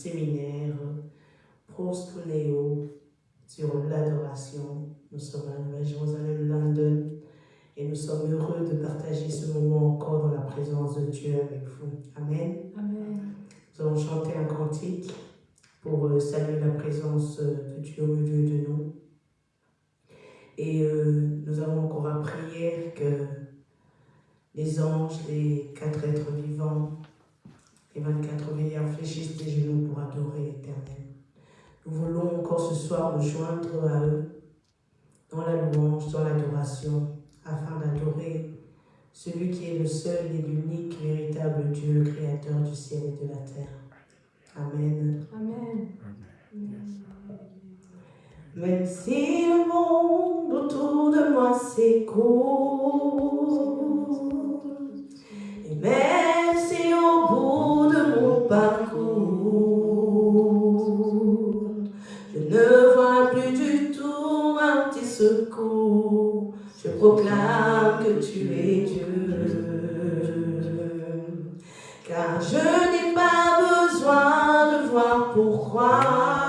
séminaire Prostoneo sur l'adoration. Nous sommes à Nouvelle-Jérusalem, London, et nous sommes heureux de partager ce moment encore dans la présence de Dieu avec vous. Amen. Amen. Nous allons chanter un cantique pour euh, saluer la présence euh, de Dieu au milieu de nous. Et euh, nous avons encore à prier que les anges, les quatre êtres vivants, les 24 veilleurs fléchissent les genoux pour adorer l'Éternel. Nous voulons encore ce soir nous joindre à eux dans la louange, dans l'adoration, afin d'adorer celui qui est le seul et l'unique véritable Dieu, créateur du ciel et de la terre. Amen. Amen. Même si le monde autour de moi s'écoule, même si au bout de mon parcours, je ne vois plus du tout un petit secours, je proclame que tu es Dieu. Car je n'ai pas besoin de voir pourquoi.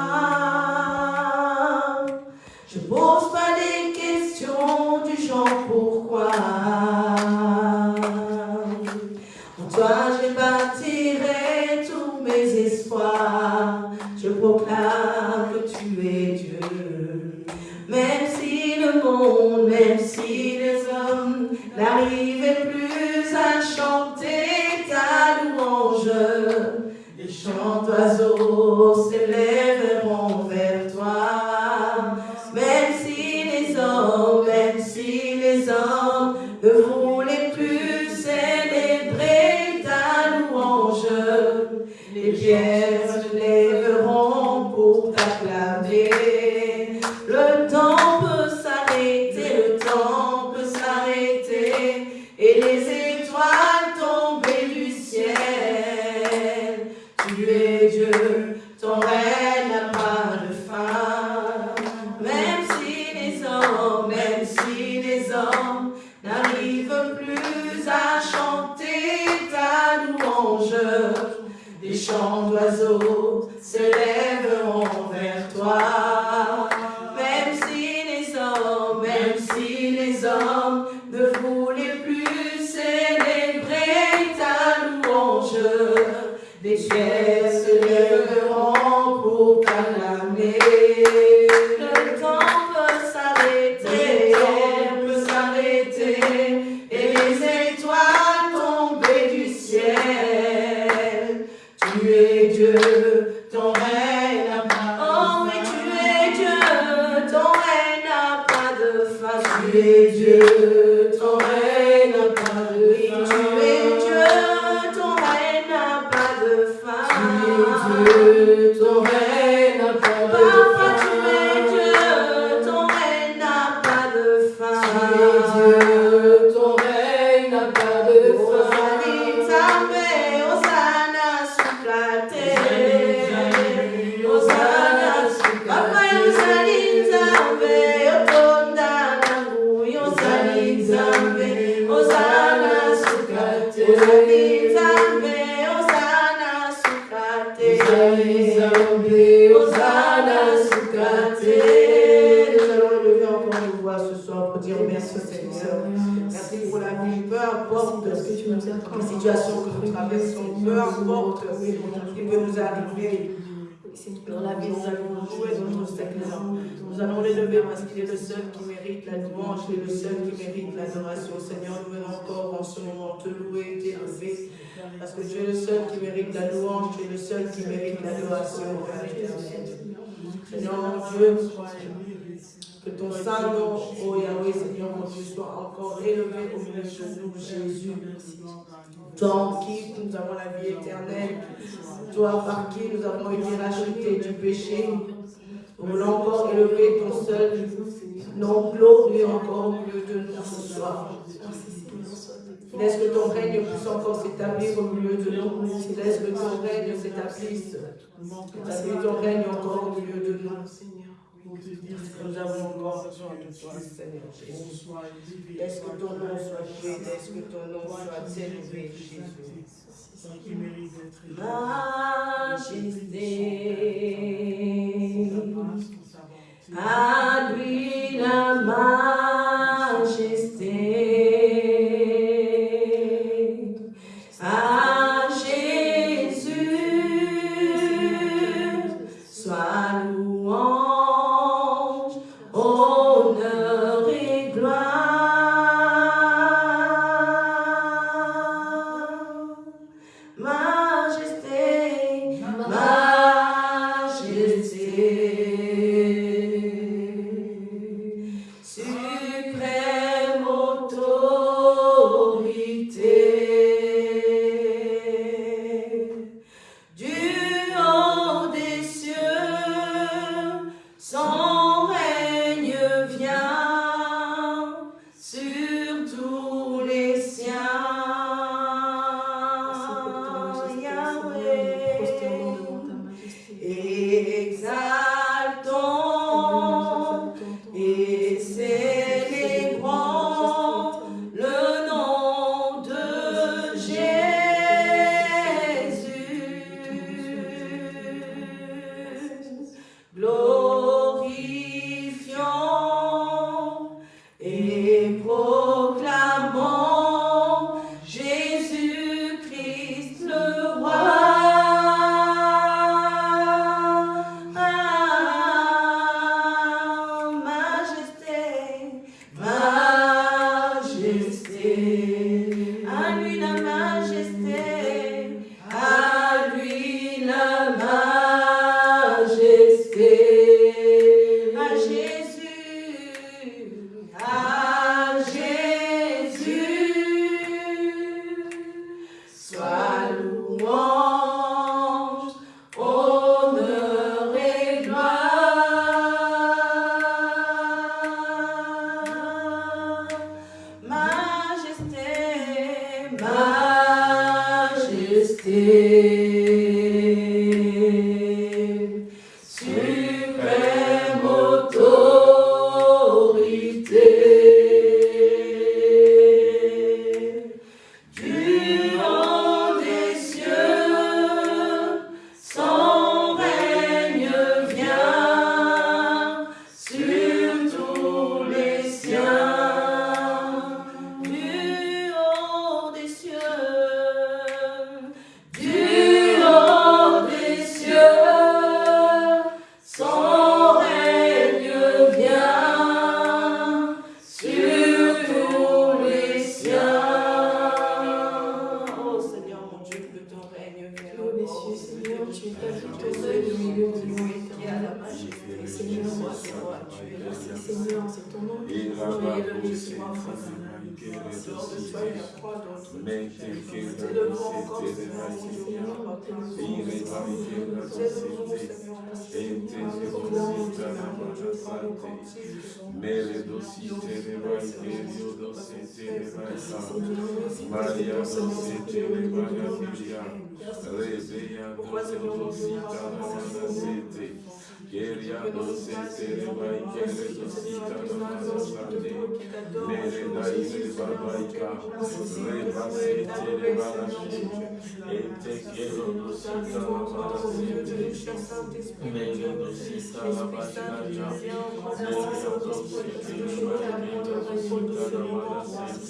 Des l'adoration. Seigneur, nous venons encore en ce moment te louer, t'élever. Parce que tu es le seul qui mérite la louange, tu es le seul qui mérite l'adoration. Mon Dieu, que ton saint nom, oh Yahweh, Seigneur mon Dieu, soit encore élevé au milieu de nous, Jésus. En qui nous avons la vie éternelle, toi par qui nous avons été rachetés du péché. Nous voulons encore élever ton seul nom glorieux encore au milieu de nous ce soir. Laisse que ton règne puisse encore s'établir au milieu de nous. Laisse que ton règne s'établisse. que ton règne encore au milieu de nous. Nous avons encore besoin de toi, Seigneur Jésus. Laisse que ton nom soit loué, laisse que ton nom soit élevé, Jésus? Majesté. Advila Maria.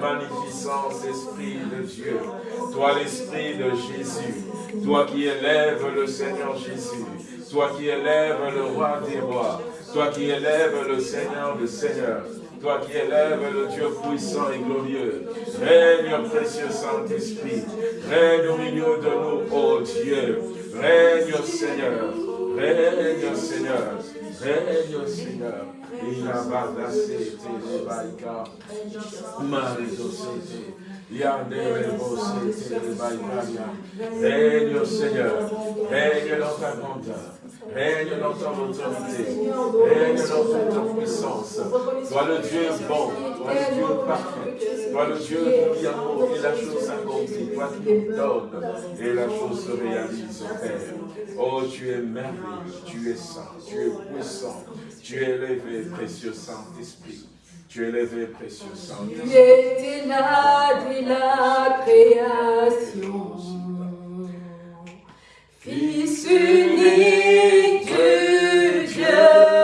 magnificence, Esprit de Dieu. Toi, l'Esprit de Jésus. Toi qui élèves le Seigneur Jésus. Toi qui élèves le roi des rois. Toi qui élèves le Seigneur des seigneurs. Toi qui élèves le Dieu puissant et glorieux. Règne, précieux Saint-Esprit. Règne au milieu de nous, ô Dieu. Règne, Seigneur. Règne, Seigneur. Règne, Seigneur. Il a badassé, les baïka. Marisosé. Règne, Seigneur. Règne dans ta grandeur. Règne dans ton autorité. Règne dans ta puissance. Toi le Dieu bon. Toi le Dieu parfait. Toi le Dieu qui amour et la chose s'accomplit. Toi qui nous donne et la chose se réalise Père. Oh, tu es merveilleux. Tu es saint. Tu es puissant. Tu es élevé, précieux Saint-Esprit. Tu es élevé, précieux Tu Saint-Esprit. étais là dès la création. Fils unique du Dieu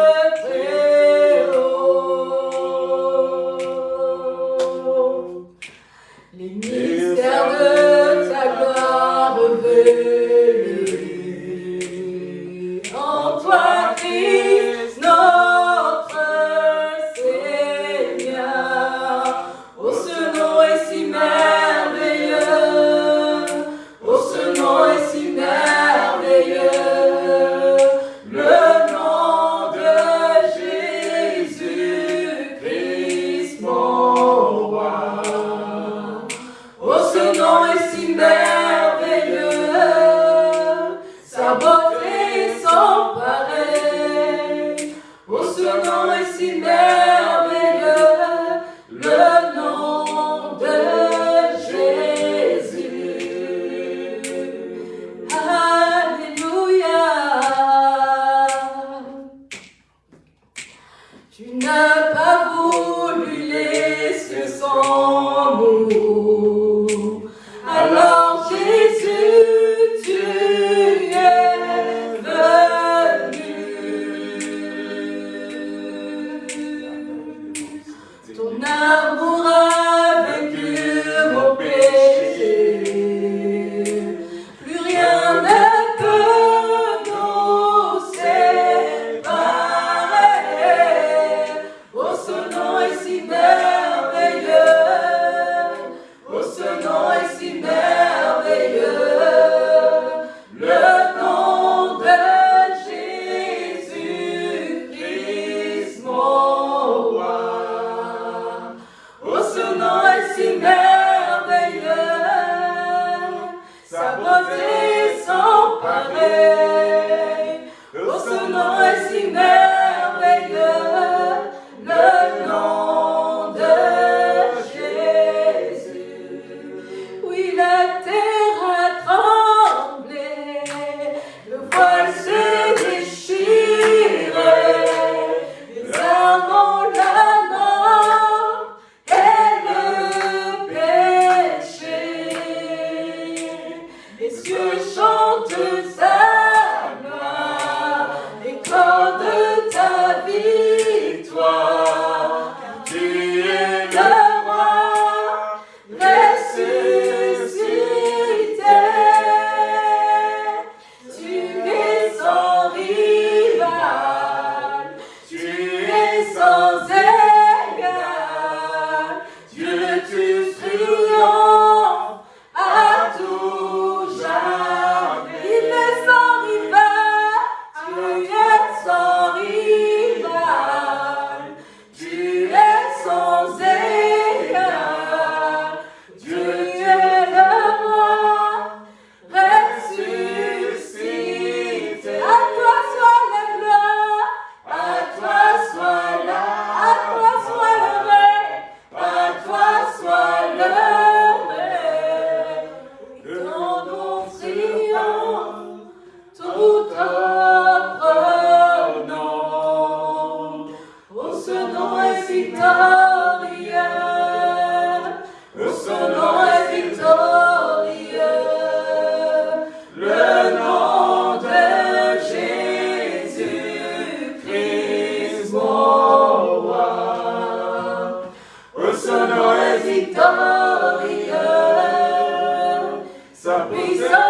Victoria. Sabisa.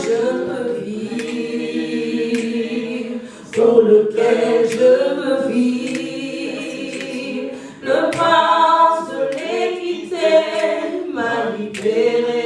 m'a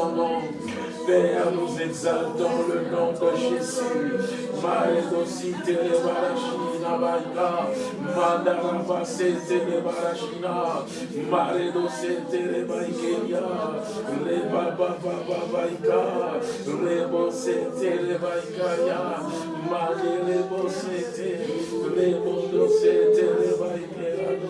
ton nom. Père, nous exaltons le nom de Jésus. Maledosite le barachina banda, mandaramba sete le barachina, maledosite le baikeria, le baba baba baika, le bosete le baikaya, malele bosete, le le.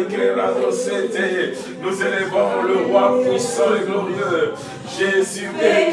malgré la société. Nous élevons le roi puissant et glorieux, Jésus est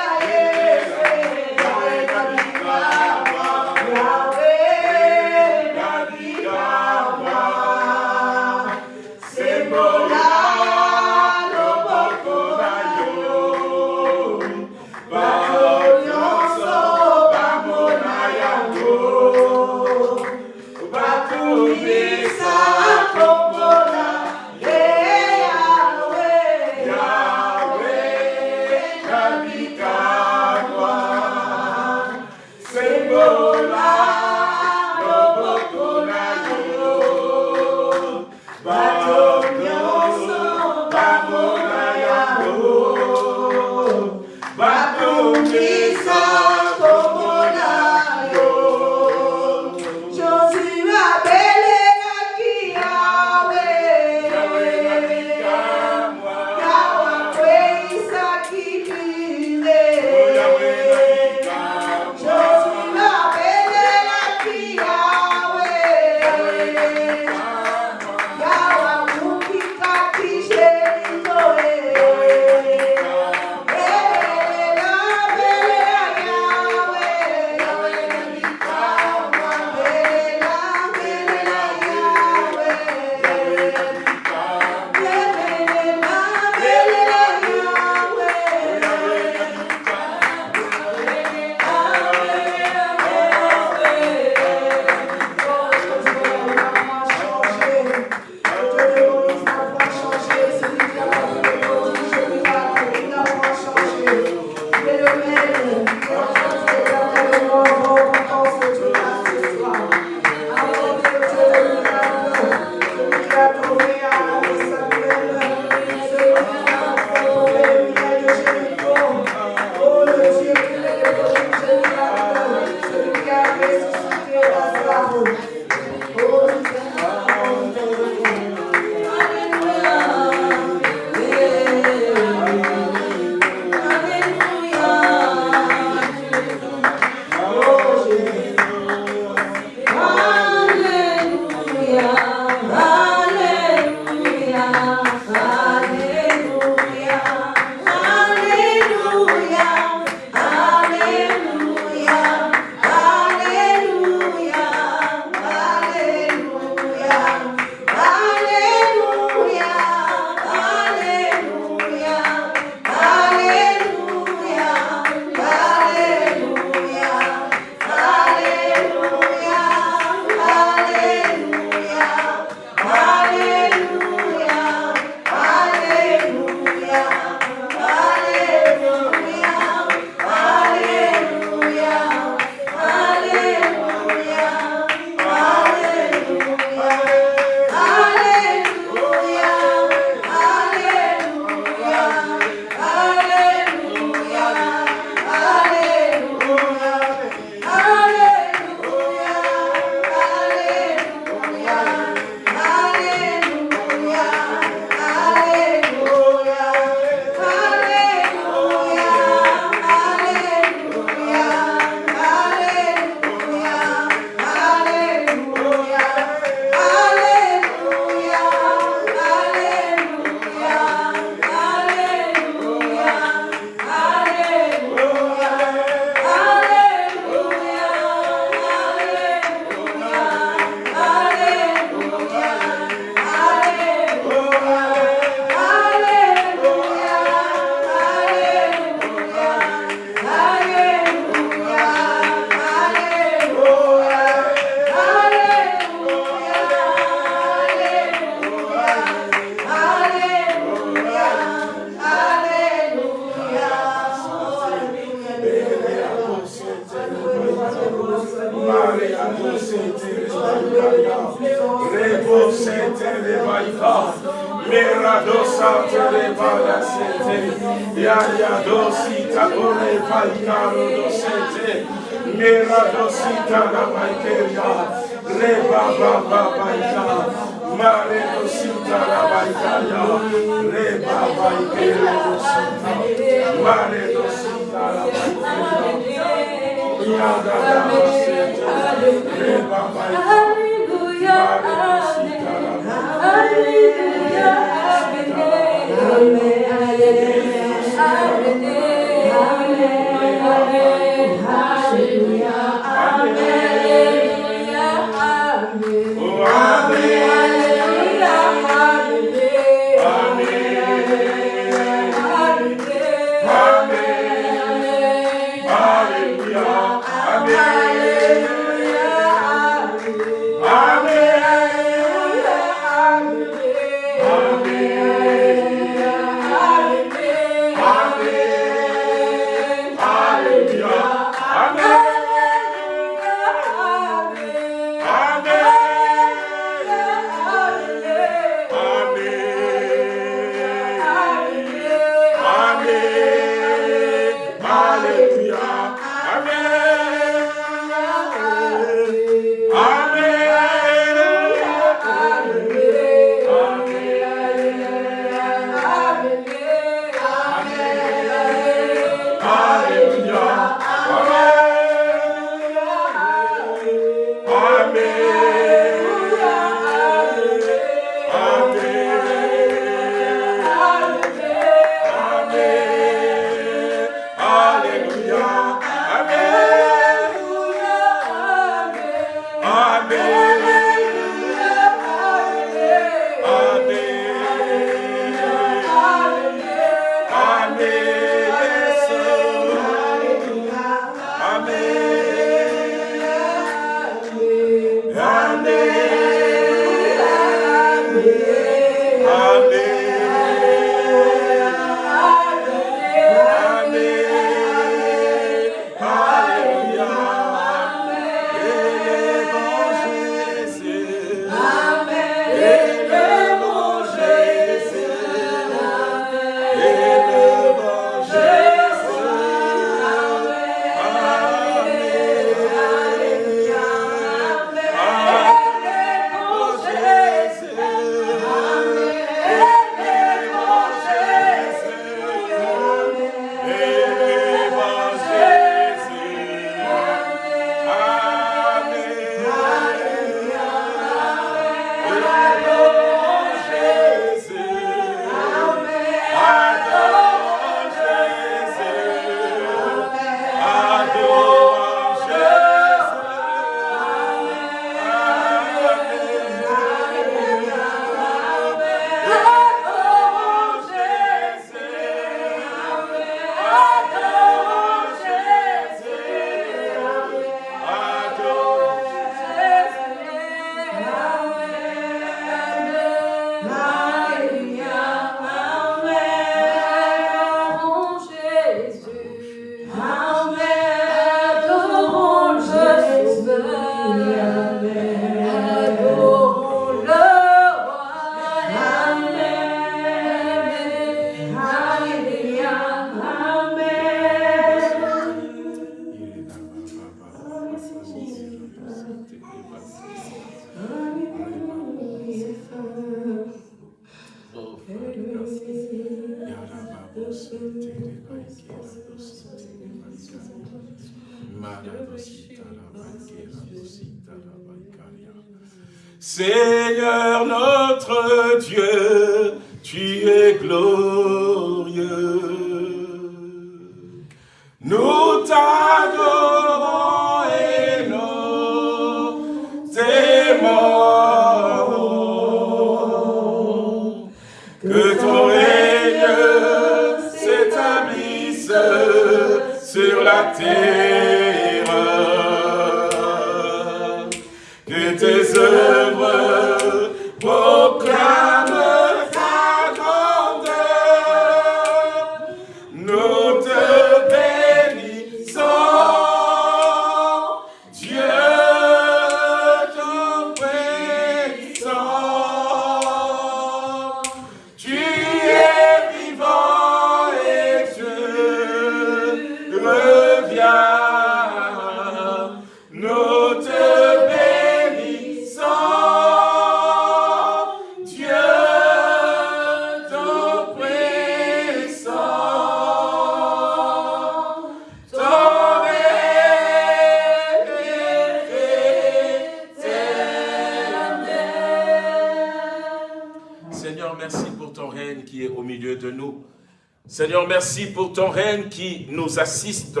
ton règne qui nous assiste.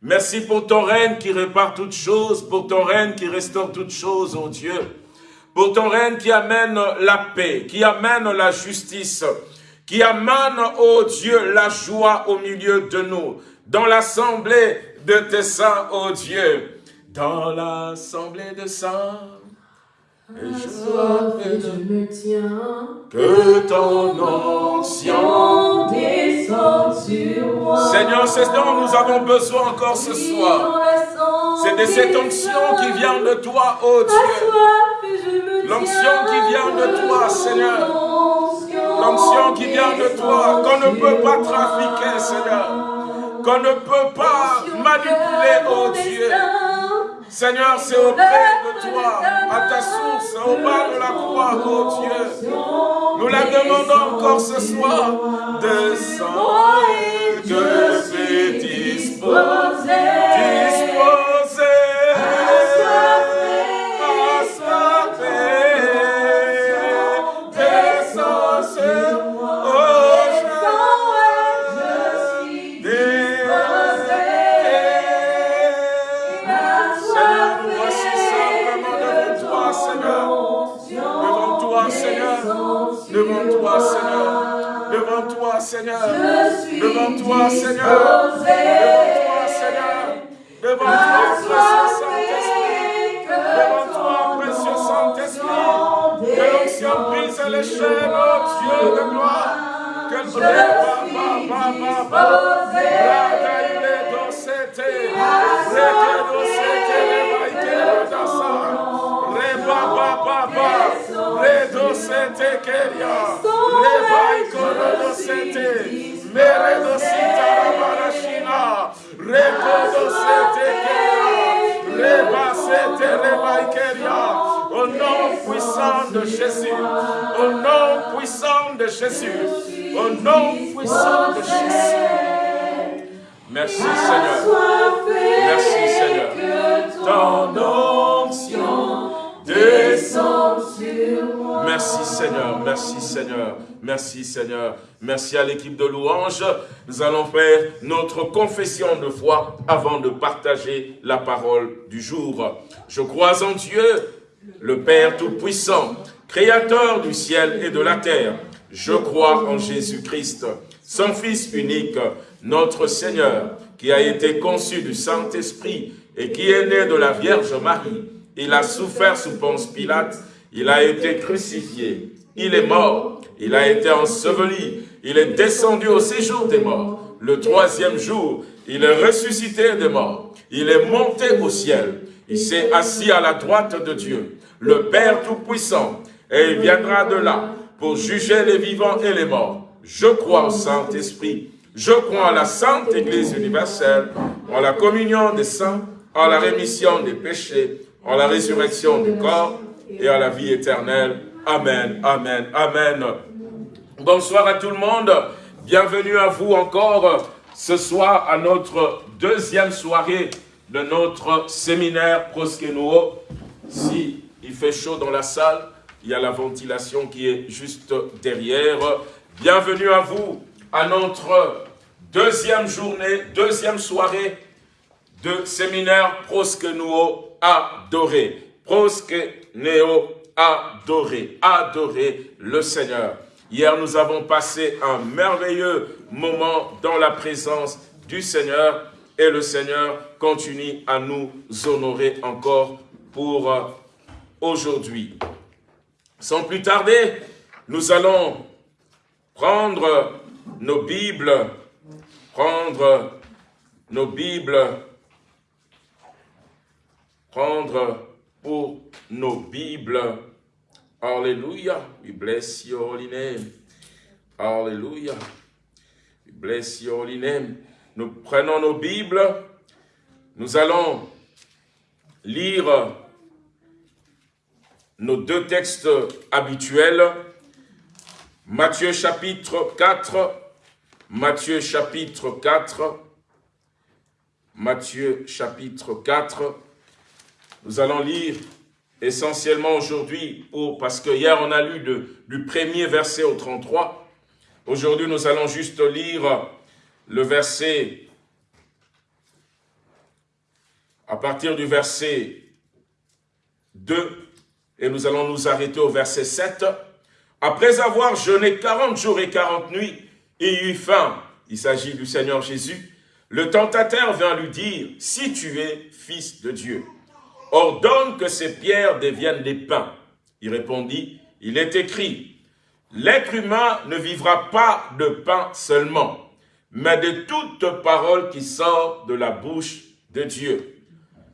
Merci pour ton règne qui répare toutes choses, pour ton règne qui restaure toutes choses, ô Dieu. Pour ton règne qui amène la paix, qui amène la justice, qui amène, ô Dieu, la joie au milieu de nous, dans l'assemblée de tes saints, ô Dieu, dans l'assemblée de saints. Et je, je me tiens, que ton onction descende sur moi. Seigneur, c'est ce dont nous avons besoin encore ce soir. C'est de cette onction qui vient de toi, ô Dieu. L'onction qui vient de toi, Seigneur. L'onction qui vient de toi, qu'on ne peut pas trafiquer, Seigneur. Qu'on ne peut pas manipuler, ô Dieu. Seigneur, c'est auprès de toi, à ta source, au bas de la croix, oh Dieu. Nous la demandons encore ce soir. Descends et que c'est. Disposé. Toi, Seigneur. Devant toi, Seigneur. Devant toi, Seigneur. Devant toi, précieux Saint-Esprit. Devant toi, précieux Saint-Esprit. Que l'onction brise les chaînes, oh Dieu de gloire. Que le papa, papa, papa. Papa, papa. Redo sete keria. Reba ikoro sete. Meredo sita rabarashina. Rekodo sete keria. Reba sete reba ikeria. Au nom puissant de Jésus. Au nom puissant de Jésus. Au nom puissant de Jésus. Merci Seigneur. Merci Seigneur. Ton onction descend. Merci Seigneur, merci Seigneur, merci Seigneur. Merci à l'équipe de louanges. Nous allons faire notre confession de foi avant de partager la parole du jour. Je crois en Dieu, le Père Tout-Puissant, Créateur du ciel et de la terre. Je crois en Jésus-Christ, son Fils unique, notre Seigneur, qui a été conçu du Saint-Esprit et qui est né de la Vierge Marie il a souffert sous Ponce Pilate, il a été crucifié, il est mort, il a été enseveli, il est descendu au séjour des morts. Le troisième jour, il est ressuscité des morts, il est monté au ciel, il s'est assis à la droite de Dieu, le Père Tout-Puissant, et il viendra de là pour juger les vivants et les morts. Je crois au Saint-Esprit, je crois à la Sainte Église universelle, en la communion des saints, en la rémission des péchés, en la résurrection du corps et à la vie éternelle. Amen, Amen, Amen. Bonsoir à tout le monde. Bienvenue à vous encore ce soir à notre deuxième soirée de notre séminaire Proskenuo. Si il fait chaud dans la salle, il y a la ventilation qui est juste derrière. Bienvenue à vous à notre deuxième journée, deuxième soirée de séminaire Proskenuo adorer. Prosque néo, adorer. Adorer le Seigneur. Hier, nous avons passé un merveilleux moment dans la présence du Seigneur et le Seigneur continue à nous honorer encore pour euh, aujourd'hui. Sans plus tarder, nous allons prendre nos Bibles, prendre nos Bibles prendre pour nos Bibles. Alléluia. We bless your holy name. Alléluia. We bless your holy name. Nous prenons nos Bibles. Nous allons lire nos deux textes habituels. Matthieu chapitre 4. Matthieu chapitre 4. Matthieu chapitre 4 nous allons lire essentiellement aujourd'hui, parce que hier on a lu du premier verset au 33, Aujourd'hui, nous allons juste lire le verset, à partir du verset 2, et nous allons nous arrêter au verset 7. Après avoir jeûné 40 jours et 40 nuits et eu faim, il s'agit du Seigneur Jésus, le tentateur vient lui dire, si tu es fils de Dieu, ordonne que ces pierres deviennent des pains. Il répondit, il est écrit, l'être humain ne vivra pas de pain seulement, mais de toute parole qui sort de la bouche de Dieu.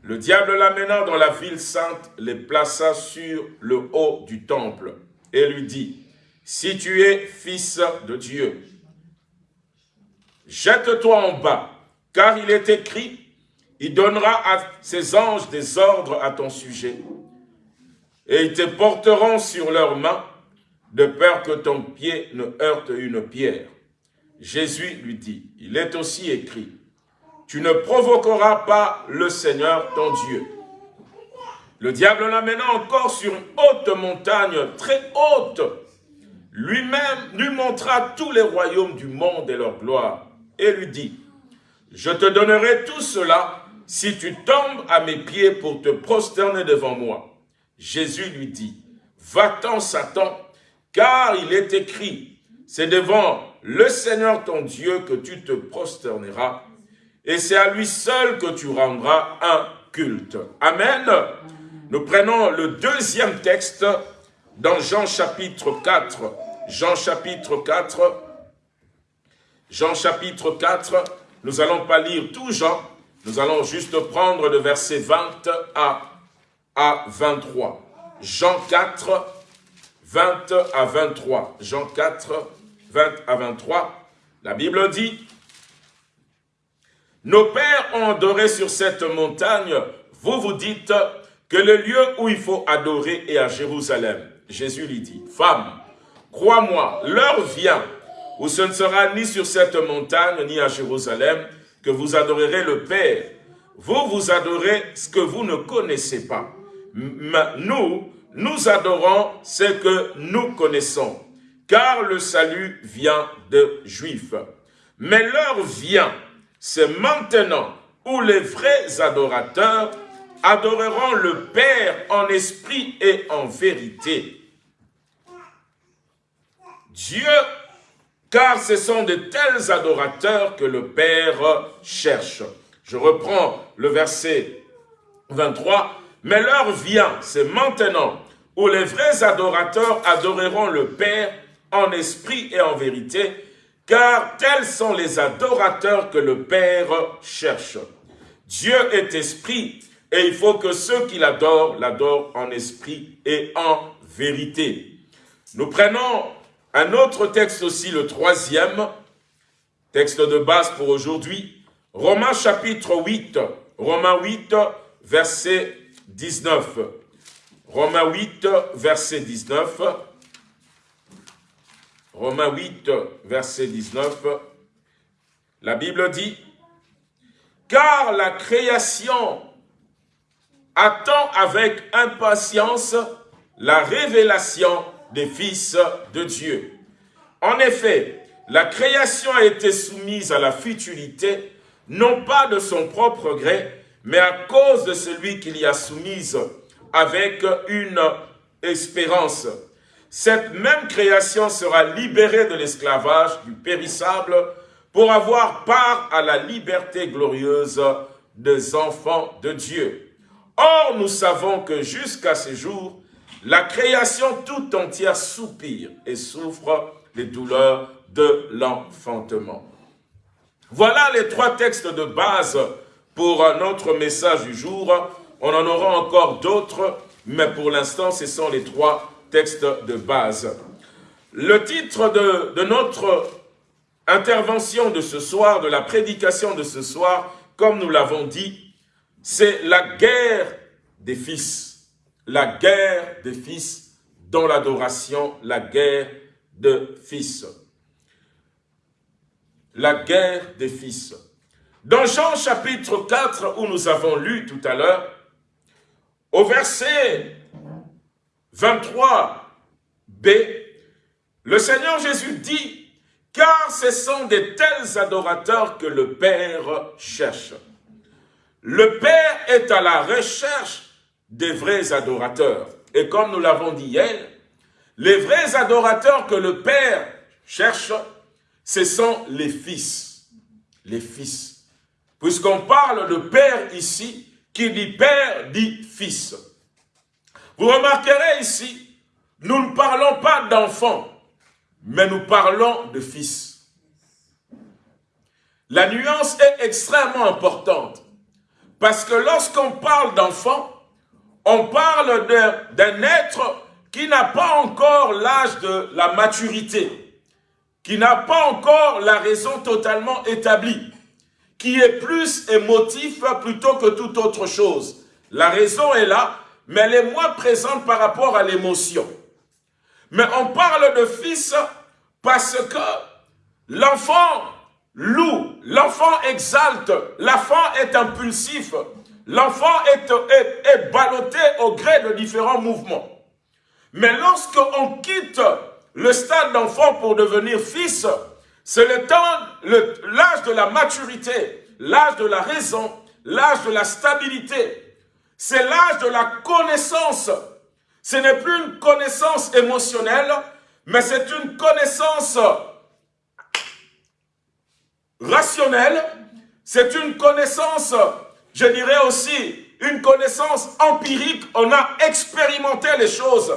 Le diable l'amena dans la ville sainte, les plaça sur le haut du temple et lui dit, si tu es fils de Dieu, jette-toi en bas, car il est écrit, il donnera à ses anges des ordres à ton sujet, et ils te porteront sur leurs mains, de peur que ton pied ne heurte une pierre. Jésus lui dit, il est aussi écrit, tu ne provoqueras pas le Seigneur ton Dieu. Le diable l'amena encore sur une haute montagne, très haute. Lui-même lui montra tous les royaumes du monde et leur gloire, et lui dit, je te donnerai tout cela si tu tombes à mes pieds pour te prosterner devant moi. Jésus lui dit, va-t'en Satan, car il est écrit, c'est devant le Seigneur ton Dieu que tu te prosterneras, et c'est à lui seul que tu rendras un culte. Amen. Nous prenons le deuxième texte dans Jean chapitre 4. Jean chapitre 4. Jean chapitre 4. Nous allons pas lire tout Jean. Nous allons juste prendre le verset 20 à, à 23. Jean 4, 20 à 23. Jean 4, 20 à 23. La Bible dit, nos pères ont adoré sur cette montagne, vous vous dites que le lieu où il faut adorer est à Jérusalem. Jésus lui dit, femme, crois-moi, l'heure vient où ce ne sera ni sur cette montagne ni à Jérusalem que vous adorerez le Père. Vous, vous adorez ce que vous ne connaissez pas. Nous, nous adorons ce que nous connaissons, car le salut vient de Juifs. Mais l'heure vient c'est maintenant où les vrais adorateurs adoreront le Père en esprit et en vérité. Dieu, car ce sont de tels adorateurs que le Père cherche. Je reprends le verset 23. Mais l'heure vient, c'est maintenant, où les vrais adorateurs adoreront le Père en esprit et en vérité, car tels sont les adorateurs que le Père cherche. Dieu est esprit, et il faut que ceux qui l'adorent, l'adorent en esprit et en vérité. Nous prenons un autre texte aussi, le troisième, texte de base pour aujourd'hui, Romains chapitre 8, Romains 8, verset 19. Romains 8, verset 19. Romains 8, verset 19, la Bible dit, « Car la création attend avec impatience la révélation des fils de Dieu. En effet, la création a été soumise à la futilité, non pas de son propre gré, mais à cause de celui qui l'y a soumise avec une espérance cette même création sera libérée de l'esclavage du périssable pour avoir part à la liberté glorieuse des enfants de Dieu. Or, nous savons que jusqu'à ce jour, la création tout entière soupire et souffre les douleurs de l'enfantement. Voilà les trois textes de base pour notre message du jour. On en aura encore d'autres, mais pour l'instant, ce sont les trois texte de base. Le titre de, de notre intervention de ce soir, de la prédication de ce soir, comme nous l'avons dit, c'est la guerre des fils. La guerre des fils dans l'adoration, la guerre de fils. La guerre des fils. Dans Jean chapitre 4, où nous avons lu tout à l'heure, au verset 23b, le Seigneur Jésus dit car ce sont de tels adorateurs que le Père cherche. Le Père est à la recherche des vrais adorateurs. Et comme nous l'avons dit hier, les vrais adorateurs que le Père cherche, ce sont les fils. Les fils. Puisqu'on parle de Père ici, qui dit Père dit Fils. Vous remarquerez ici, nous ne parlons pas d'enfants, mais nous parlons de fils. La nuance est extrêmement importante. Parce que lorsqu'on parle d'enfant, on parle d'un être qui n'a pas encore l'âge de la maturité, qui n'a pas encore la raison totalement établie, qui est plus émotif plutôt que toute autre chose. La raison est là, mais elle est moins présente par rapport à l'émotion. Mais on parle de fils parce que l'enfant loue, l'enfant exalte, l'enfant est impulsif, l'enfant est, est, est ballotté au gré de différents mouvements. Mais lorsqu'on quitte le stade d'enfant pour devenir fils, c'est le temps, l'âge de la maturité, l'âge de la raison, l'âge de la stabilité. C'est l'âge de la connaissance. Ce n'est plus une connaissance émotionnelle, mais c'est une connaissance rationnelle. C'est une connaissance, je dirais aussi, une connaissance empirique. On a expérimenté les choses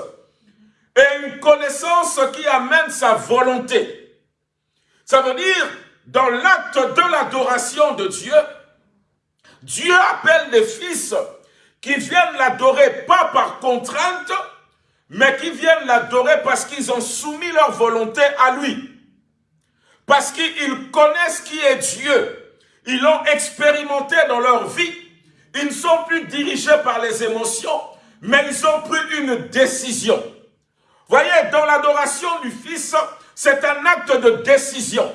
et une connaissance qui amène sa volonté. Ça veut dire, dans l'acte de l'adoration de Dieu, Dieu appelle les fils qui viennent l'adorer pas par contrainte, mais qui viennent l'adorer parce qu'ils ont soumis leur volonté à lui. Parce qu'ils connaissent qui est Dieu. Ils l'ont expérimenté dans leur vie. Ils ne sont plus dirigés par les émotions, mais ils ont pris une décision. Voyez, dans l'adoration du Fils, c'est un acte de décision.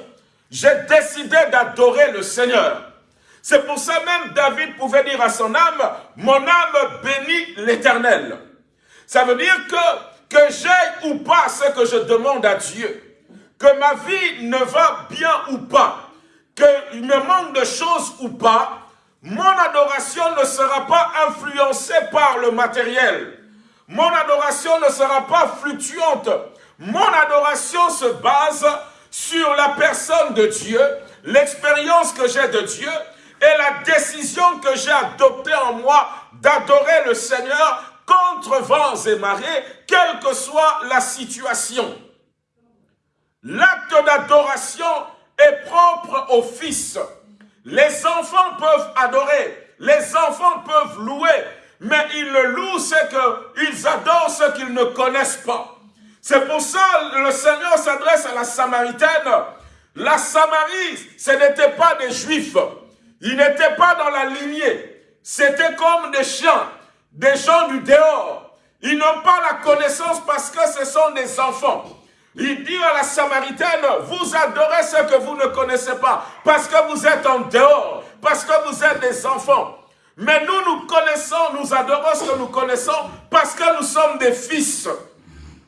J'ai décidé d'adorer le Seigneur. C'est pour ça même David pouvait dire à son âme, mon âme bénit l'éternel. Ça veut dire que, que ou pas ce que je demande à Dieu, que ma vie ne va bien ou pas, qu'il me manque de choses ou pas, mon adoration ne sera pas influencée par le matériel. Mon adoration ne sera pas fluctuante. Mon adoration se base sur la personne de Dieu, l'expérience que j'ai de Dieu et la décision que j'ai adoptée en moi d'adorer le Seigneur contre vents et marées, quelle que soit la situation. L'acte d'adoration est propre au Fils. Les enfants peuvent adorer, les enfants peuvent louer, mais ils le louent, c'est qu'ils adorent ce qu'ils ne connaissent pas. C'est pour ça que le Seigneur s'adresse à la Samaritaine. La Samarie, ce n'était pas des Juifs. Ils n'étaient pas dans la lignée. C'était comme des chiens, des gens du dehors. Ils n'ont pas la connaissance parce que ce sont des enfants. Il dit à la Samaritaine, vous adorez ce que vous ne connaissez pas, parce que vous êtes en dehors, parce que vous êtes des enfants. Mais nous, nous connaissons, nous adorons ce que nous connaissons parce que nous sommes des fils.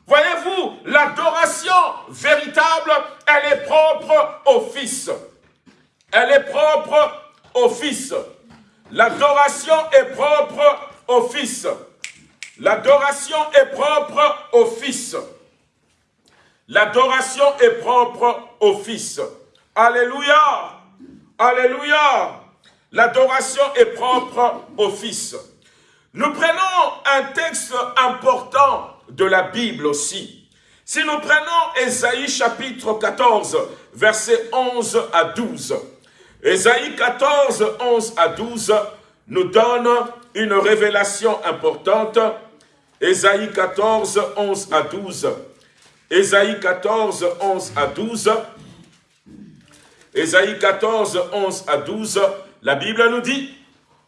Voyez-vous, l'adoration véritable, elle est propre au Fils. Elle est propre au Fils. L'adoration est propre au Fils. L'adoration est propre au Fils. L'adoration est propre au Fils. Alléluia. Alléluia. L'adoration est propre au Fils. Nous prenons un texte important de la Bible aussi. Si nous prenons Ésaïe chapitre 14, versets 11 à 12. Ésaïe 14, 11 à 12 nous donne une révélation importante. Ésaïe 14, 11 à 12. Ésaïe 14, 11 à 12. Ésaïe 14, 11 à 12 la Bible nous dit,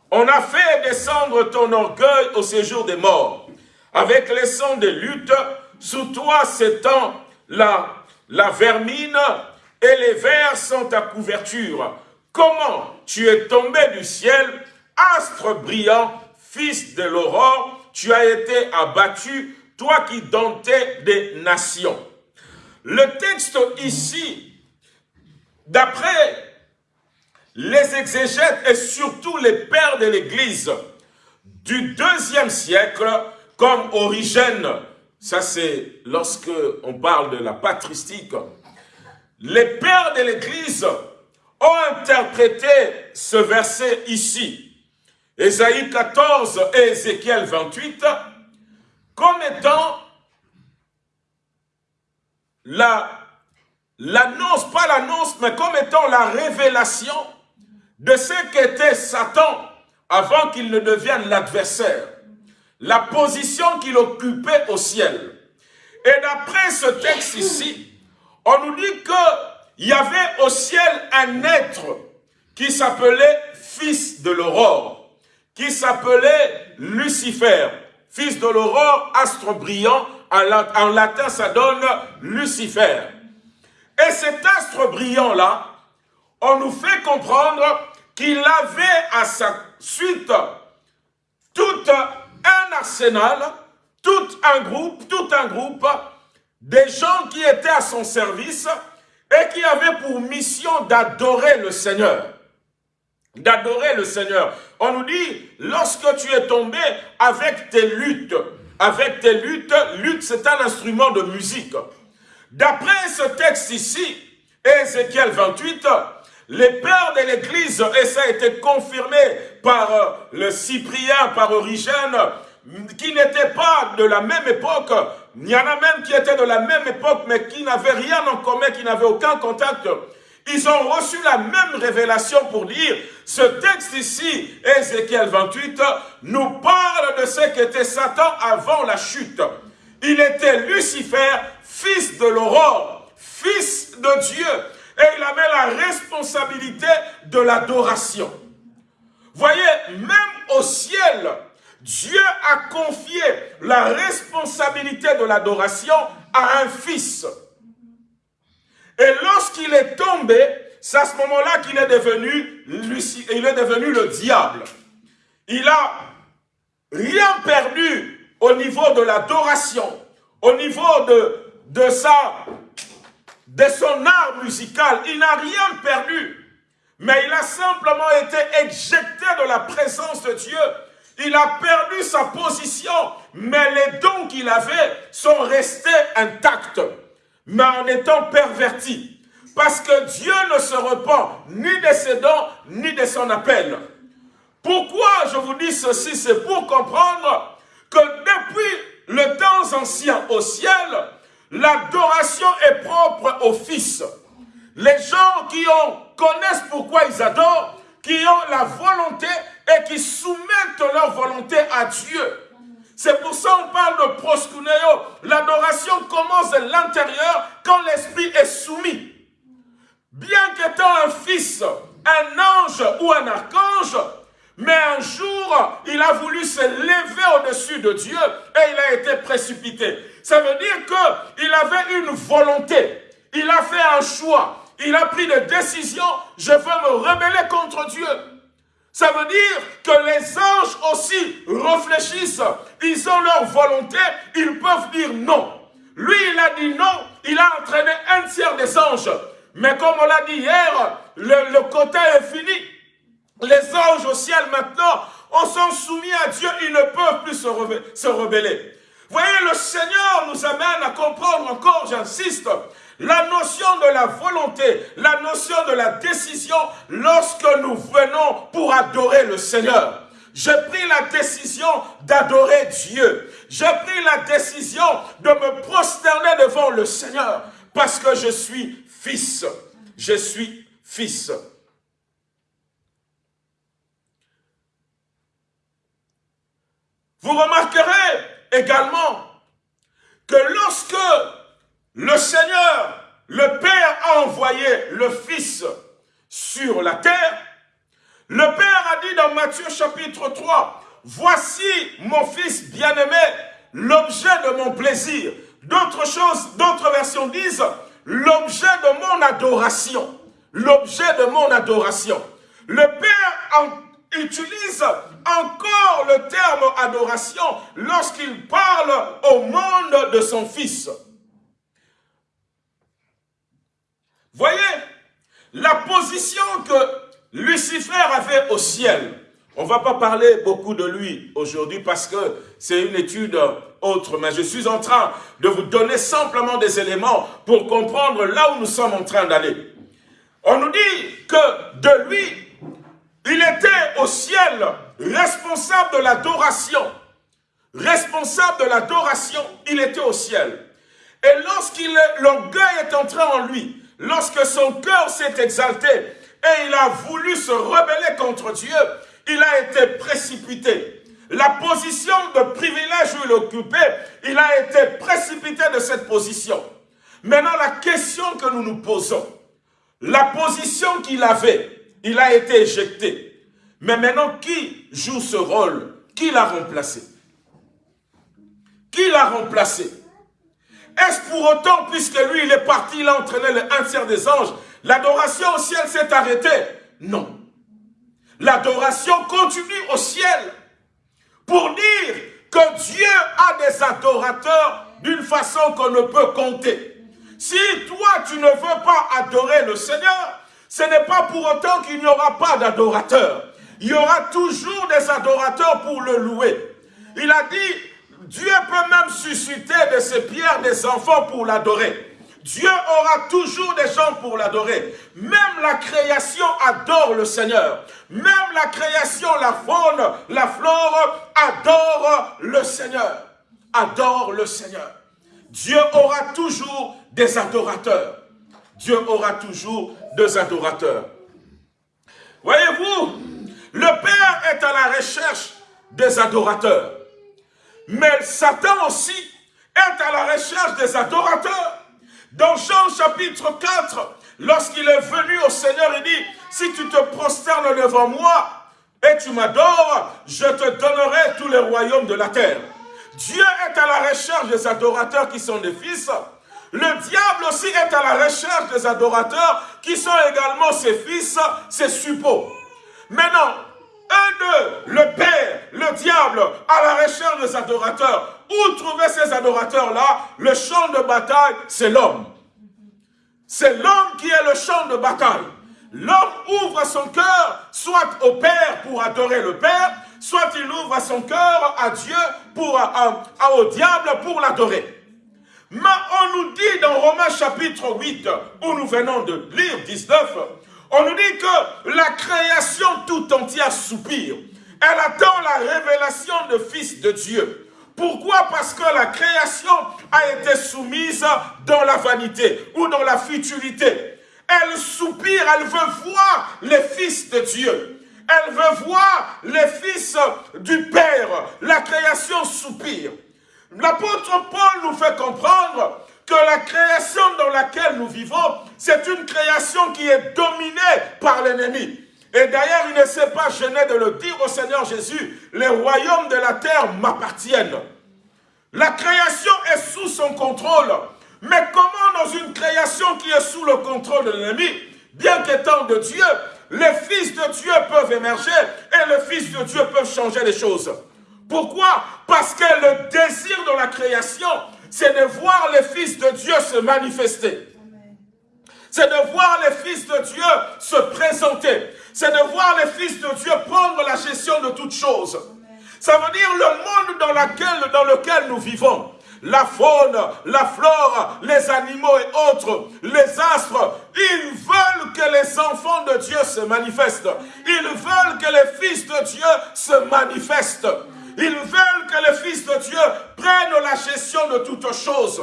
on a fait descendre ton orgueil au séjour des morts, avec les sons des luttes, sous toi s'étend la, la vermine, et les vers sont ta couverture. Comment tu es tombé du ciel, astre brillant, fils de l'aurore, tu as été abattu, toi qui domptais des nations. Le texte ici d'après les exégètes et surtout les pères de l'Église du deuxième siècle, comme Origène, ça c'est lorsque on parle de la patristique, les pères de l'Église ont interprété ce verset ici, Ésaïe 14 et Ézéchiel 28, comme étant l'annonce, pas l'annonce, mais comme étant la révélation de ce qu'était Satan avant qu'il ne devienne l'adversaire, la position qu'il occupait au ciel. Et d'après ce texte ici, on nous dit qu'il y avait au ciel un être qui s'appelait fils de l'aurore, qui s'appelait Lucifer, fils de l'aurore, astre brillant, en latin ça donne Lucifer. Et cet astre brillant-là, on nous fait comprendre qu'il avait à sa suite tout un arsenal, tout un groupe, tout un groupe des gens qui étaient à son service et qui avaient pour mission d'adorer le Seigneur. D'adorer le Seigneur. On nous dit, lorsque tu es tombé avec tes luttes, avec tes luttes, lutte c'est un instrument de musique. D'après ce texte ici, Ézéchiel 28, les pères de l'Église, et ça a été confirmé par euh, le Cyprien, par Origène, qui n'étaient pas de la même époque, il y en a même qui étaient de la même époque, mais qui n'avaient rien en commun, qui n'avaient aucun contact. Ils ont reçu la même révélation pour dire, ce texte ici, Ézéchiel 28, nous parle de ce qu'était Satan avant la chute. Il était Lucifer, fils de l'aurore, fils de Dieu, et il avait la responsabilité de l'adoration. Voyez, même au ciel, Dieu a confié la responsabilité de l'adoration à un fils. Et lorsqu'il est tombé, c'est à ce moment-là qu'il est devenu il est devenu le diable. Il a rien perdu au niveau de l'adoration, au niveau de, de, son art musical. Il n'a rien perdu. Mais il a simplement été éjecté de la présence de Dieu il a perdu sa position, mais les dons qu'il avait sont restés intacts, mais en étant pervertis. Parce que Dieu ne se repent ni de ses dons, ni de son appel. Pourquoi je vous dis ceci? C'est pour comprendre que depuis le temps ancien au ciel, l'adoration est propre au Fils. Les gens qui ont, connaissent pourquoi ils adorent, qui ont la volonté et qui soumettent leur volonté à Dieu. C'est pour ça qu'on parle de proskuneo. L'adoration commence de l'intérieur quand l'esprit est soumis. Bien qu'étant un fils, un ange ou un archange, mais un jour, il a voulu se lever au-dessus de Dieu et il a été précipité. Ça veut dire qu'il avait une volonté. Il a fait un choix. Il a pris des décisions. Je veux me rebeller contre Dieu. Ça veut dire que les anges aussi réfléchissent, ils ont leur volonté, ils peuvent dire non. Lui, il a dit non, il a entraîné un tiers des anges. Mais comme on l'a dit hier, le, le côté est fini. Les anges au ciel maintenant, on sont soumis à Dieu, ils ne peuvent plus se, se rebeller. Voyez, le Seigneur nous amène à comprendre encore, j'insiste, la notion de la volonté, la notion de la décision lorsque nous venons pour adorer le Seigneur. J'ai pris la décision d'adorer Dieu. J'ai pris la décision de me prosterner devant le Seigneur parce que je suis fils. Je suis fils. Vous remarquerez également que lorsque le Seigneur, le Père a envoyé le Fils sur la terre. Le Père a dit dans Matthieu chapitre 3, « Voici mon Fils bien-aimé, l'objet de mon plaisir. » D'autres choses, d'autres versions disent, « L'objet de mon adoration. » L'objet de mon adoration. Le Père utilise encore le terme adoration lorsqu'il parle au monde de son Fils. Voyez, la position que Lucifer avait au ciel. On ne va pas parler beaucoup de lui aujourd'hui parce que c'est une étude autre, mais je suis en train de vous donner simplement des éléments pour comprendre là où nous sommes en train d'aller. On nous dit que de lui, il était au ciel responsable de l'adoration. Responsable de l'adoration, il était au ciel. Et lorsqu'il l'orgueil est entré en lui, lorsque son cœur s'est exalté et il a voulu se rebeller contre Dieu, il a été précipité. La position de privilège où il occupait, il a été précipité de cette position. Maintenant, la question que nous nous posons, la position qu'il avait, il a été éjecté. Mais maintenant, qui joue ce rôle? Qui l'a remplacé? Qui l'a remplacé? Est-ce pour autant, puisque lui, il est parti, il a entraîné le un tiers des anges, l'adoration au ciel s'est arrêtée? Non. L'adoration continue au ciel pour dire que Dieu a des adorateurs d'une façon qu'on ne peut compter. Si toi, tu ne veux pas adorer le Seigneur, ce n'est pas pour autant qu'il n'y aura pas d'adorateurs. Il y aura toujours des adorateurs pour le louer. Il a dit, Dieu peut même susciter de ses pierres des enfants pour l'adorer. Dieu aura toujours des gens pour l'adorer. Même la création adore le Seigneur. Même la création, la faune, la flore adore le Seigneur. Adore le Seigneur. Dieu aura toujours des adorateurs. Dieu aura toujours des adorateurs. Voyez-vous, le Père est à la recherche des adorateurs. Mais Satan aussi est à la recherche des adorateurs. Dans Jean chapitre 4, lorsqu'il est venu au Seigneur, il dit, si tu te prosternes devant moi et tu m'adores, je te donnerai tous les royaumes de la terre. Dieu est à la recherche des adorateurs qui sont des fils. Le diable aussi est à la recherche des adorateurs qui sont également ses fils, ses suppôts. Maintenant, un d'eux, le Père, le diable, à la recherche des adorateurs. Où trouver ces adorateurs-là? Le champ de bataille, c'est l'homme. C'est l'homme qui est le champ de bataille. L'homme ouvre son cœur, soit au Père pour adorer le Père, soit il ouvre son cœur à Dieu, pour, au diable pour l'adorer. Mais on nous dit dans Romains chapitre 8, où nous venons de lire 19, on nous dit que la création tout entière soupire. Elle attend la révélation de Fils de Dieu. Pourquoi? Parce que la création a été soumise dans la vanité ou dans la futurité. Elle soupire, elle veut voir les fils de Dieu. Elle veut voir les fils du Père. La création soupire. L'apôtre Paul nous fait comprendre que la création dans laquelle nous vivons, c'est une création qui est dominée par l'ennemi. Et d'ailleurs, il ne s'est pas gêné de le dire au Seigneur Jésus, les royaumes de la terre m'appartiennent. La création est sous son contrôle. Mais comment dans une création qui est sous le contrôle de l'ennemi, bien qu'étant de Dieu, les fils de Dieu peuvent émerger et les fils de Dieu peuvent changer les choses? Pourquoi? Parce que le désir de la création, c'est de voir les fils de Dieu se manifester. C'est de voir les fils de Dieu se présenter. C'est de voir les fils de Dieu prendre la gestion de toutes choses. Ça veut dire le monde dans, lequel nous vivons. La faune, la flore, les animaux et autres, les astres, ils veulent que les enfants de Dieu se manifestent. Ils veulent que les fils de Dieu se manifestent. Ils veulent que les fils de Dieu prennent la gestion de toutes choses.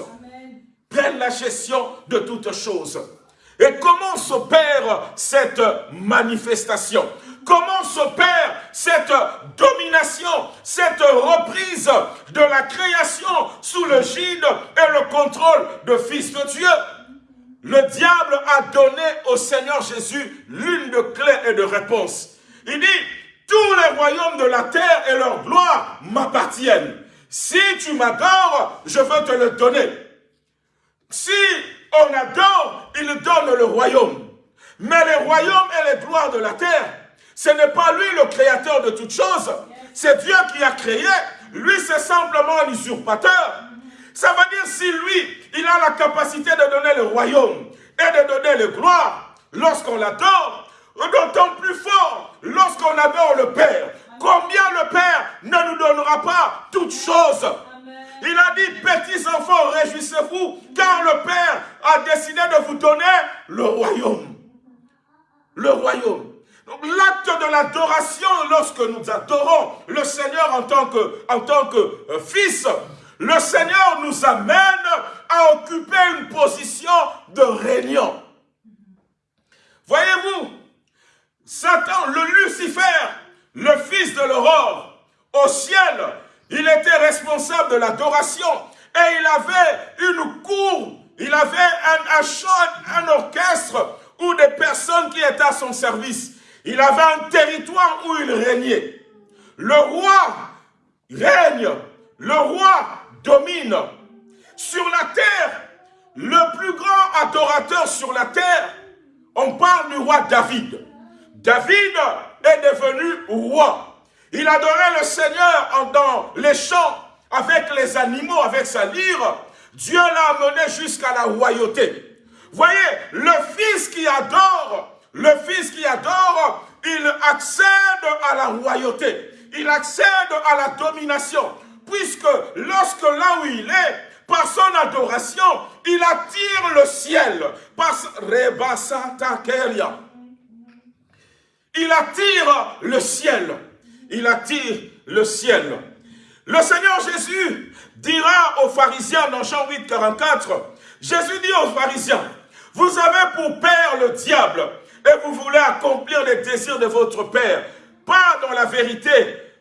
Prennent la gestion de toutes choses. Et comment s'opère cette manifestation? Comment s'opère cette domination, cette reprise de la création sous le gide et le contrôle de Fils de Dieu? Le diable a donné au Seigneur Jésus l'une de clés et de réponses. Il dit, tous les royaumes de la terre et leur gloire m'appartiennent. Si tu m'adores, je veux te le donner. Si on adore, il donne le royaume. Mais les royaumes et les gloires de la terre, ce n'est pas lui le créateur de toutes choses. C'est Dieu qui a créé. Lui, c'est simplement un usurpateur. Ça veut dire si lui, il a la capacité de donner le royaume et de donner le gloire, lorsqu'on l'adore, d'autant plus fort lorsqu'on adore le Père. Combien le Père ne nous donnera pas toutes choses? Il a dit, petits enfants, réjouissez-vous, car le Père a décidé de vous donner le royaume. Le royaume. Donc l'acte de l'adoration, lorsque nous adorons le Seigneur en tant que, en tant que euh, fils, le Seigneur nous amène à occuper une position de régnant. Voyez-vous, Satan, le Lucifer, le fils de l'aurore, au ciel, il était responsable de l'adoration et il avait une cour, il avait un, un orchestre ou des personnes qui étaient à son service. Il avait un territoire où il régnait. Le roi règne, le roi domine. Sur la terre, le plus grand adorateur sur la terre, on parle du roi David. David est devenu roi. Il adorait le Seigneur dans les champs, avec les animaux, avec sa lyre. Dieu l'a amené jusqu'à la royauté. Voyez, le fils qui adore, le fils qui adore, il accède à la royauté. Il accède à la domination. Puisque lorsque là où il est, par son adoration, il attire le ciel. Par il attire le ciel il attire le ciel. Le Seigneur Jésus dira aux pharisiens dans Jean 8, 44, Jésus dit aux pharisiens, vous avez pour père le diable et vous voulez accomplir les désirs de votre père. Pas dans la vérité,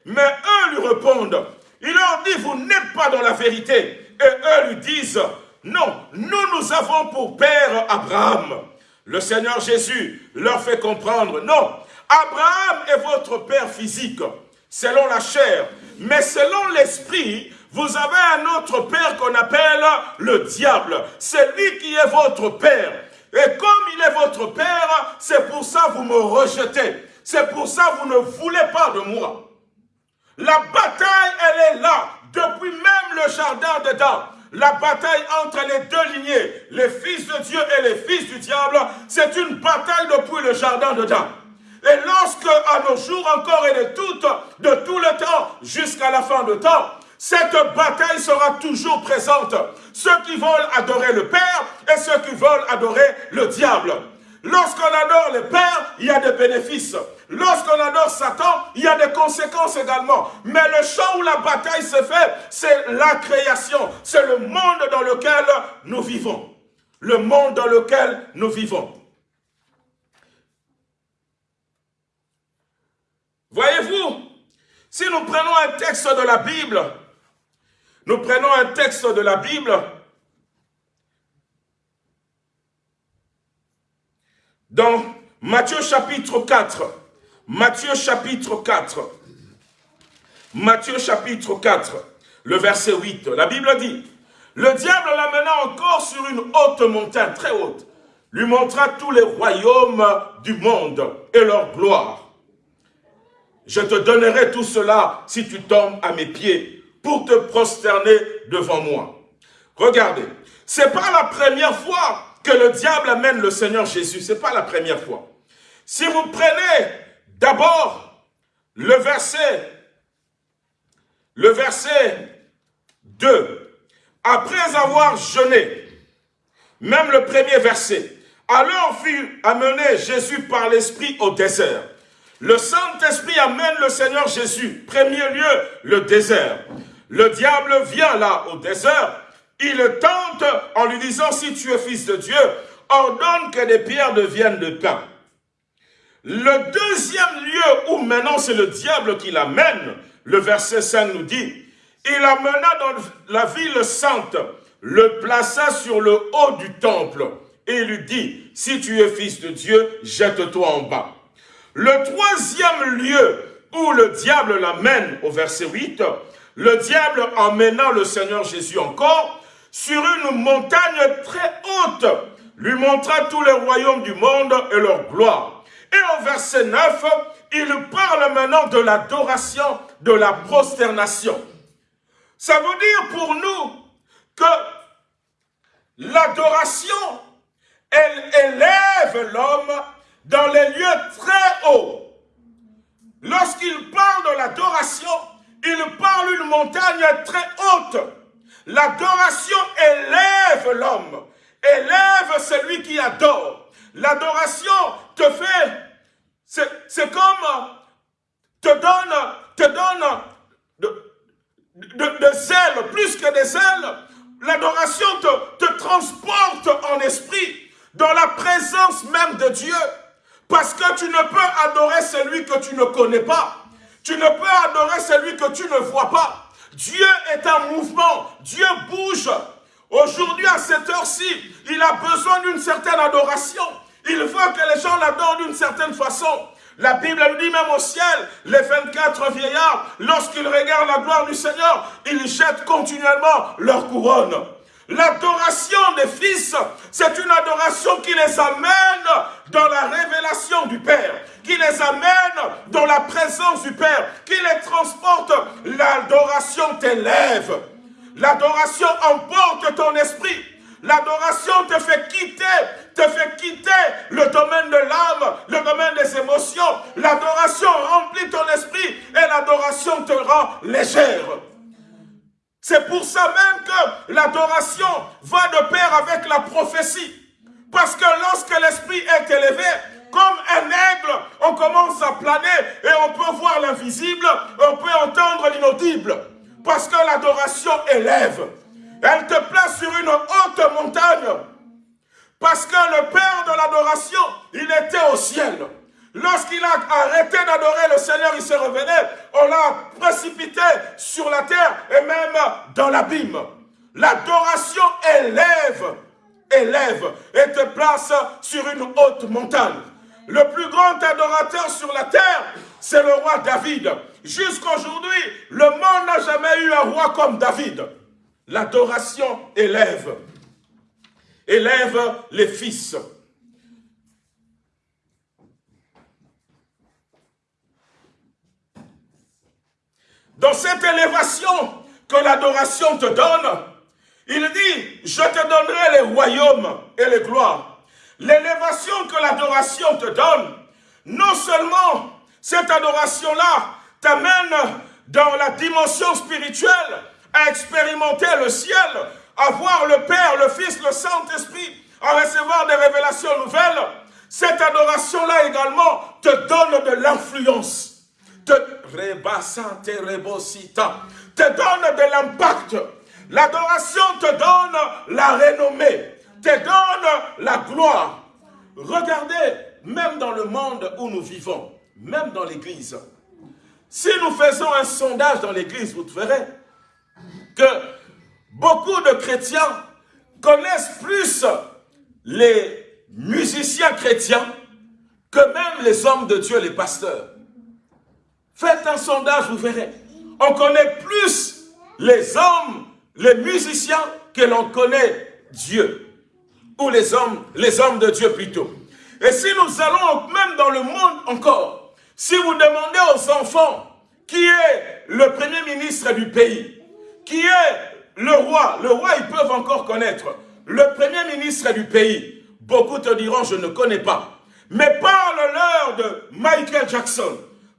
mais eux lui répondent. Il leur dit, vous n'êtes pas dans la vérité. Et eux lui disent, non, nous, nous avons pour père Abraham. Le Seigneur Jésus leur fait comprendre, non, Abraham est votre père physique, selon la chair. Mais selon l'esprit, vous avez un autre père qu'on appelle le diable. C'est lui qui est votre père. Et comme il est votre père, c'est pour ça que vous me rejetez. C'est pour ça que vous ne voulez pas de moi. La bataille, elle est là, depuis même le jardin d'Éden. La bataille entre les deux lignées, les fils de Dieu et les fils du diable, c'est une bataille depuis le jardin d'Éden. Et lorsque, à nos jours encore et de tout, de tout le temps, jusqu'à la fin de temps, cette bataille sera toujours présente. Ceux qui veulent adorer le Père et ceux qui veulent adorer le diable. Lorsqu'on adore le Père, il y a des bénéfices. Lorsqu'on adore Satan, il y a des conséquences également. Mais le champ où la bataille se fait, c'est la création. C'est le monde dans lequel nous vivons. Le monde dans lequel nous vivons. Voyez-vous, si nous prenons un texte de la Bible, nous prenons un texte de la Bible, dans Matthieu chapitre 4, Matthieu chapitre 4, Matthieu chapitre 4, le verset 8, la Bible dit, le diable l'amena encore sur une haute montagne, très haute, lui montra tous les royaumes du monde et leur gloire. Je te donnerai tout cela si tu tombes à mes pieds pour te prosterner devant moi. Regardez, c'est pas la première fois que le diable amène le Seigneur Jésus. C'est pas la première fois. Si vous prenez d'abord le verset, le verset 2, après avoir jeûné, même le premier verset, alors fut amené Jésus par l'Esprit au désert. Le Saint-Esprit amène le Seigneur Jésus. Premier lieu, le désert. Le diable vient là au désert. Il tente en lui disant, si tu es fils de Dieu, ordonne que des pierres deviennent de pain. Le deuxième lieu où maintenant c'est le diable qui l'amène, le verset 5 nous dit, il amena dans la ville sainte, le plaça sur le haut du temple et lui dit, si tu es fils de Dieu, jette-toi en bas. Le troisième lieu où le diable l'amène, au verset 8, le diable emmena le Seigneur Jésus encore sur une montagne très haute, lui montra tous les royaumes du monde et leur gloire. Et au verset 9, il parle maintenant de l'adoration, de la prosternation. Ça veut dire pour nous que l'adoration elle élève l'homme dans les lieux très hauts. Lorsqu'il parle de l'adoration, il parle d'une montagne très haute. L'adoration élève l'homme, élève celui qui adore. L'adoration te fait, c'est comme te donne, te donne de, de, plus que des ailes. L'adoration te, te transporte en esprit dans la présence même de Dieu. Parce que tu ne peux adorer celui que tu ne connais pas. Tu ne peux adorer celui que tu ne vois pas. Dieu est un mouvement. Dieu bouge. Aujourd'hui, à cette heure-ci, il a besoin d'une certaine adoration. Il veut que les gens l'adorent d'une certaine façon. La Bible nous dit même au ciel, les 24 vieillards, lorsqu'ils regardent la gloire du Seigneur, ils jettent continuellement leur couronne. L'adoration des fils, c'est une adoration qui les amène dans la révélation du Père, qui les amène dans la présence du Père, qui les transporte. L'adoration t'élève. L'adoration emporte ton esprit. L'adoration te fait quitter, te fait quitter le domaine de l'âme, le domaine des émotions. L'adoration remplit ton esprit et l'adoration te rend légère. C'est pour ça même que l'adoration va de pair avec la prophétie. Parce que lorsque l'esprit est élevé, comme un aigle, on commence à planer et on peut voir l'invisible, on peut entendre l'inaudible. Parce que l'adoration élève. Elle te place sur une haute montagne. Parce que le Père de l'adoration, il était au ciel. Lorsqu'il a arrêté d'adorer le Seigneur, il s'est révélé, on l'a précipité sur la terre et même dans l'abîme. L'adoration élève, élève et te place sur une haute montagne. Le plus grand adorateur sur la terre, c'est le roi David. Jusqu'aujourd'hui, le monde n'a jamais eu un roi comme David. L'adoration élève, élève les fils. Dans cette élévation que l'adoration te donne, il dit, je te donnerai les royaumes et les gloires. L'élévation que l'adoration te donne, non seulement cette adoration-là t'amène dans la dimension spirituelle, à expérimenter le ciel, à voir le Père, le Fils, le Saint-Esprit, à recevoir des révélations nouvelles, cette adoration-là également te donne de l'influence te, te donne de l'impact. L'adoration te donne la renommée, te donne la gloire. Regardez, même dans le monde où nous vivons, même dans l'église, si nous faisons un sondage dans l'église, vous verrez que beaucoup de chrétiens connaissent plus les musiciens chrétiens que même les hommes de Dieu, les pasteurs. Faites un sondage, vous verrez. On connaît plus les hommes, les musiciens, que l'on connaît Dieu. Ou les hommes, les hommes de Dieu plutôt. Et si nous allons même dans le monde encore, si vous demandez aux enfants qui est le premier ministre du pays, qui est le roi, le roi ils peuvent encore connaître, le premier ministre du pays, beaucoup te diront je ne connais pas. Mais parle-leur de Michael Jackson,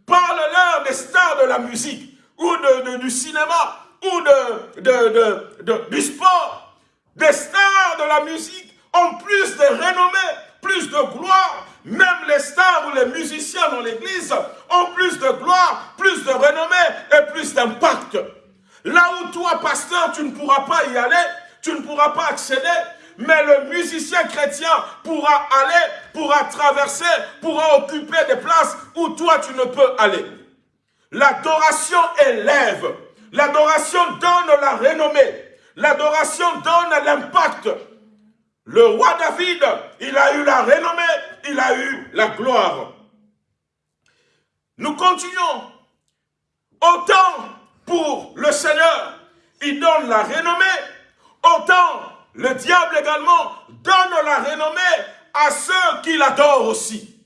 Parle-leur des stars de la musique, ou du cinéma, ou du sport. Des stars de la musique ont plus de renommée, plus de gloire. Même les stars ou les musiciens dans l'église ont plus de gloire, plus de renommée et plus d'impact. Là où toi, pasteur, tu ne pourras pas y aller, tu ne pourras pas accéder, mais le musicien chrétien pourra aller, pourra traverser, pourra occuper des places où toi tu ne peux aller. L'adoration élève, l'adoration donne la renommée, l'adoration donne l'impact. Le roi David, il a eu la renommée, il a eu la gloire. Nous continuons. Autant pour le Seigneur, il donne la renommée, autant le diable également donne la renommée à ceux qui l'adorent aussi.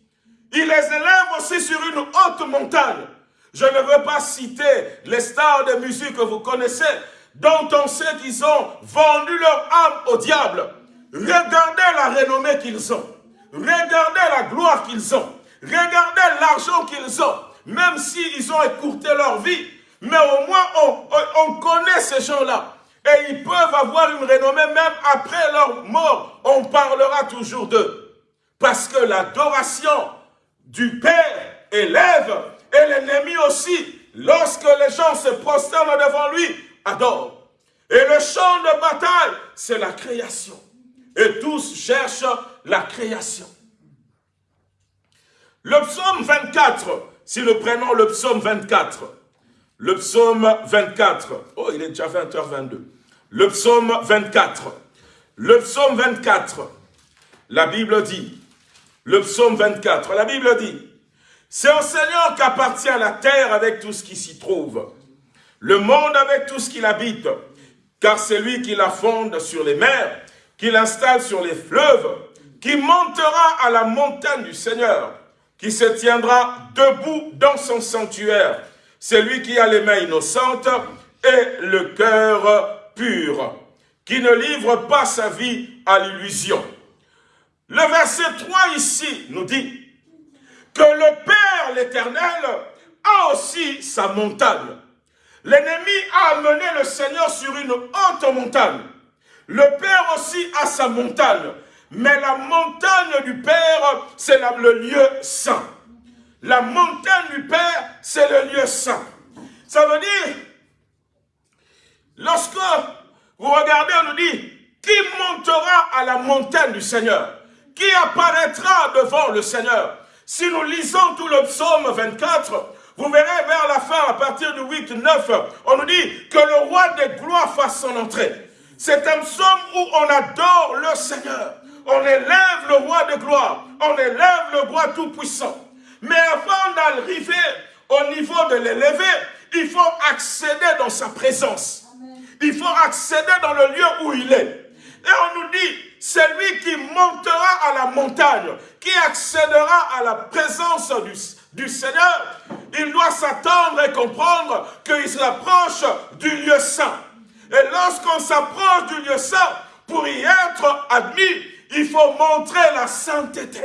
Il les élève aussi sur une haute montagne. Je ne veux pas citer les stars de musique que vous connaissez, dont on sait qu'ils ont vendu leur âme au diable. Regardez la renommée qu'ils ont. Regardez la gloire qu'ils ont. Regardez l'argent qu'ils ont. Même s'ils ont écourté leur vie. Mais au moins, on, on connaît ces gens-là. Et ils peuvent avoir une renommée même après leur mort. On parlera toujours d'eux. Parce que l'adoration du Père élève et l'ennemi aussi, lorsque les gens se prosternent devant lui, adore. Et le champ de bataille, c'est la création. Et tous cherchent la création. Le psaume 24, si nous prenons le psaume 24, le psaume 24, oh il est déjà 20h22, le psaume 24, le psaume 24, la Bible dit, le psaume 24, la Bible dit, c'est au Seigneur qu'appartient la terre avec tout ce qui s'y trouve, le monde avec tout ce qu'il habite, car c'est lui qui la fonde sur les mers, qui l'installe sur les fleuves, qui montera à la montagne du Seigneur, qui se tiendra debout dans son sanctuaire. C'est lui qui a les mains innocentes et le cœur pur, qui ne livre pas sa vie à l'illusion. Le verset 3 ici nous dit, que le Père, l'Éternel, a aussi sa montagne. L'ennemi a amené le Seigneur sur une haute montagne. Le Père aussi a sa montagne. Mais la montagne du Père, c'est le lieu saint. La montagne du Père, c'est le lieu saint. Ça veut dire, lorsque vous regardez, on nous dit, qui montera à la montagne du Seigneur? Qui apparaîtra devant le Seigneur? Si nous lisons tout le psaume 24, vous verrez vers la fin, à partir du 8, 9, on nous dit que le roi des gloires fasse son entrée. C'est un psaume où on adore le Seigneur. On élève le roi de gloire. On élève le roi tout-puissant. Mais avant d'arriver au niveau de l'élever, il faut accéder dans sa présence. Il faut accéder dans le lieu où il est. Et on nous dit, celui qui montera à la montagne, qui accédera à la présence du, Seigneur, il doit s'attendre et comprendre qu'il s'approche du lieu saint. Et lorsqu'on s'approche du lieu saint, pour y être admis, il faut montrer la sainteté.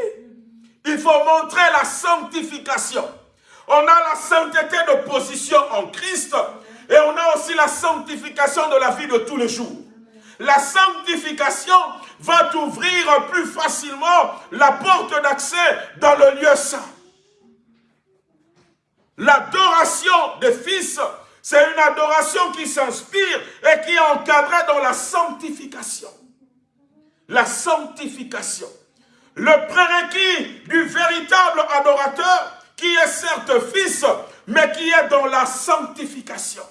Il faut montrer la sanctification. On a la sainteté de position en Christ et on a aussi la sanctification de la vie de tous les jours. La sanctification va t'ouvrir plus facilement la porte d'accès dans le lieu saint. L'adoration des fils, c'est une adoration qui s'inspire et qui est encadrée dans la sanctification. La sanctification. Le prérequis du véritable adorateur qui est certes fils, mais qui est dans la sanctification.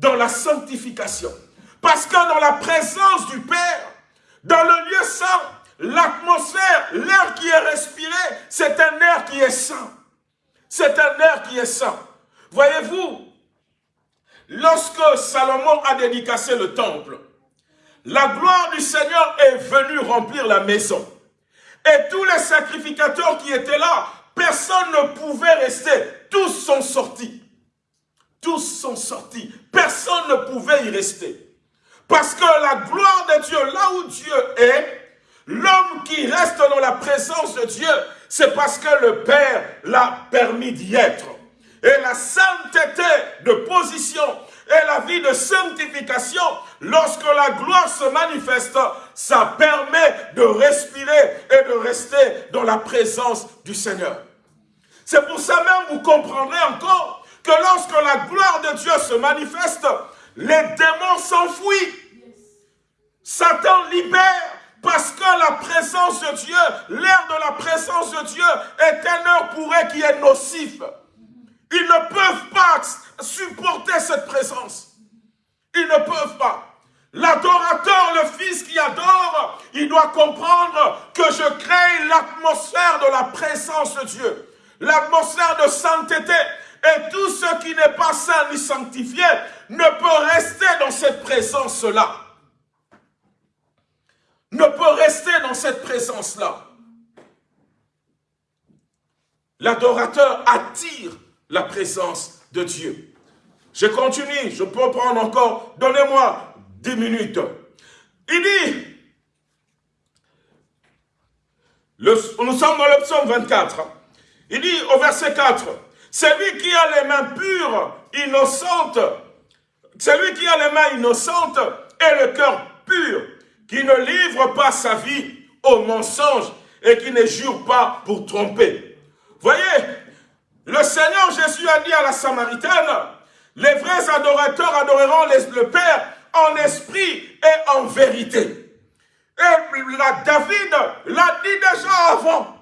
Dans la sanctification. Parce que dans la présence du Père, dans le lieu saint, l'atmosphère, l'air qui est respiré, c'est un air qui est saint. C'est un air qui est saint. Voyez-vous, lorsque Salomon a dédicacé le temple, la gloire du Seigneur est venue remplir la maison. Et tous les sacrificateurs qui étaient là, personne ne pouvait rester. Tous sont sortis. Tous sont sortis. Personne ne pouvait y rester. Parce que la gloire de Dieu, là où Dieu est, l'homme qui reste dans la présence de Dieu, c'est parce que le Père l'a permis d'y être. Et la sainteté de position et la vie de sanctification, lorsque la gloire se manifeste, ça permet de respirer et de rester dans la présence du Seigneur. C'est pour ça même, vous comprendrez encore que lorsque la gloire de Dieu se manifeste, les démons s'enfuient. Satan libère parce que la présence de Dieu, l'air de la présence de Dieu est un heure pour eux qui est nocif. Ils ne peuvent pas supporter cette présence. Ils ne peuvent pas. L'adorateur, le fils qui adore, il doit comprendre que je crée l'atmosphère de la présence de Dieu. L'atmosphère de sainteté. Et tout ce qui n'est pas saint ni sanctifié ne peut rester dans cette présence-là ne peut rester dans cette présence-là. L'adorateur attire la présence de Dieu. Je continue, je peux prendre encore, donnez-moi dix minutes. Il dit, nous sommes dans le psaume 24. Il dit au verset 4, celui qui a les mains pures, innocentes, celui qui a les mains innocentes et le cœur pur, qui ne livre pas sa vie au mensonge et qui ne jure pas pour tromper. Voyez, le Seigneur Jésus a dit à la Samaritaine, les vrais adorateurs adoreront le Père en esprit et en vérité. Et la David l'a dit déjà avant,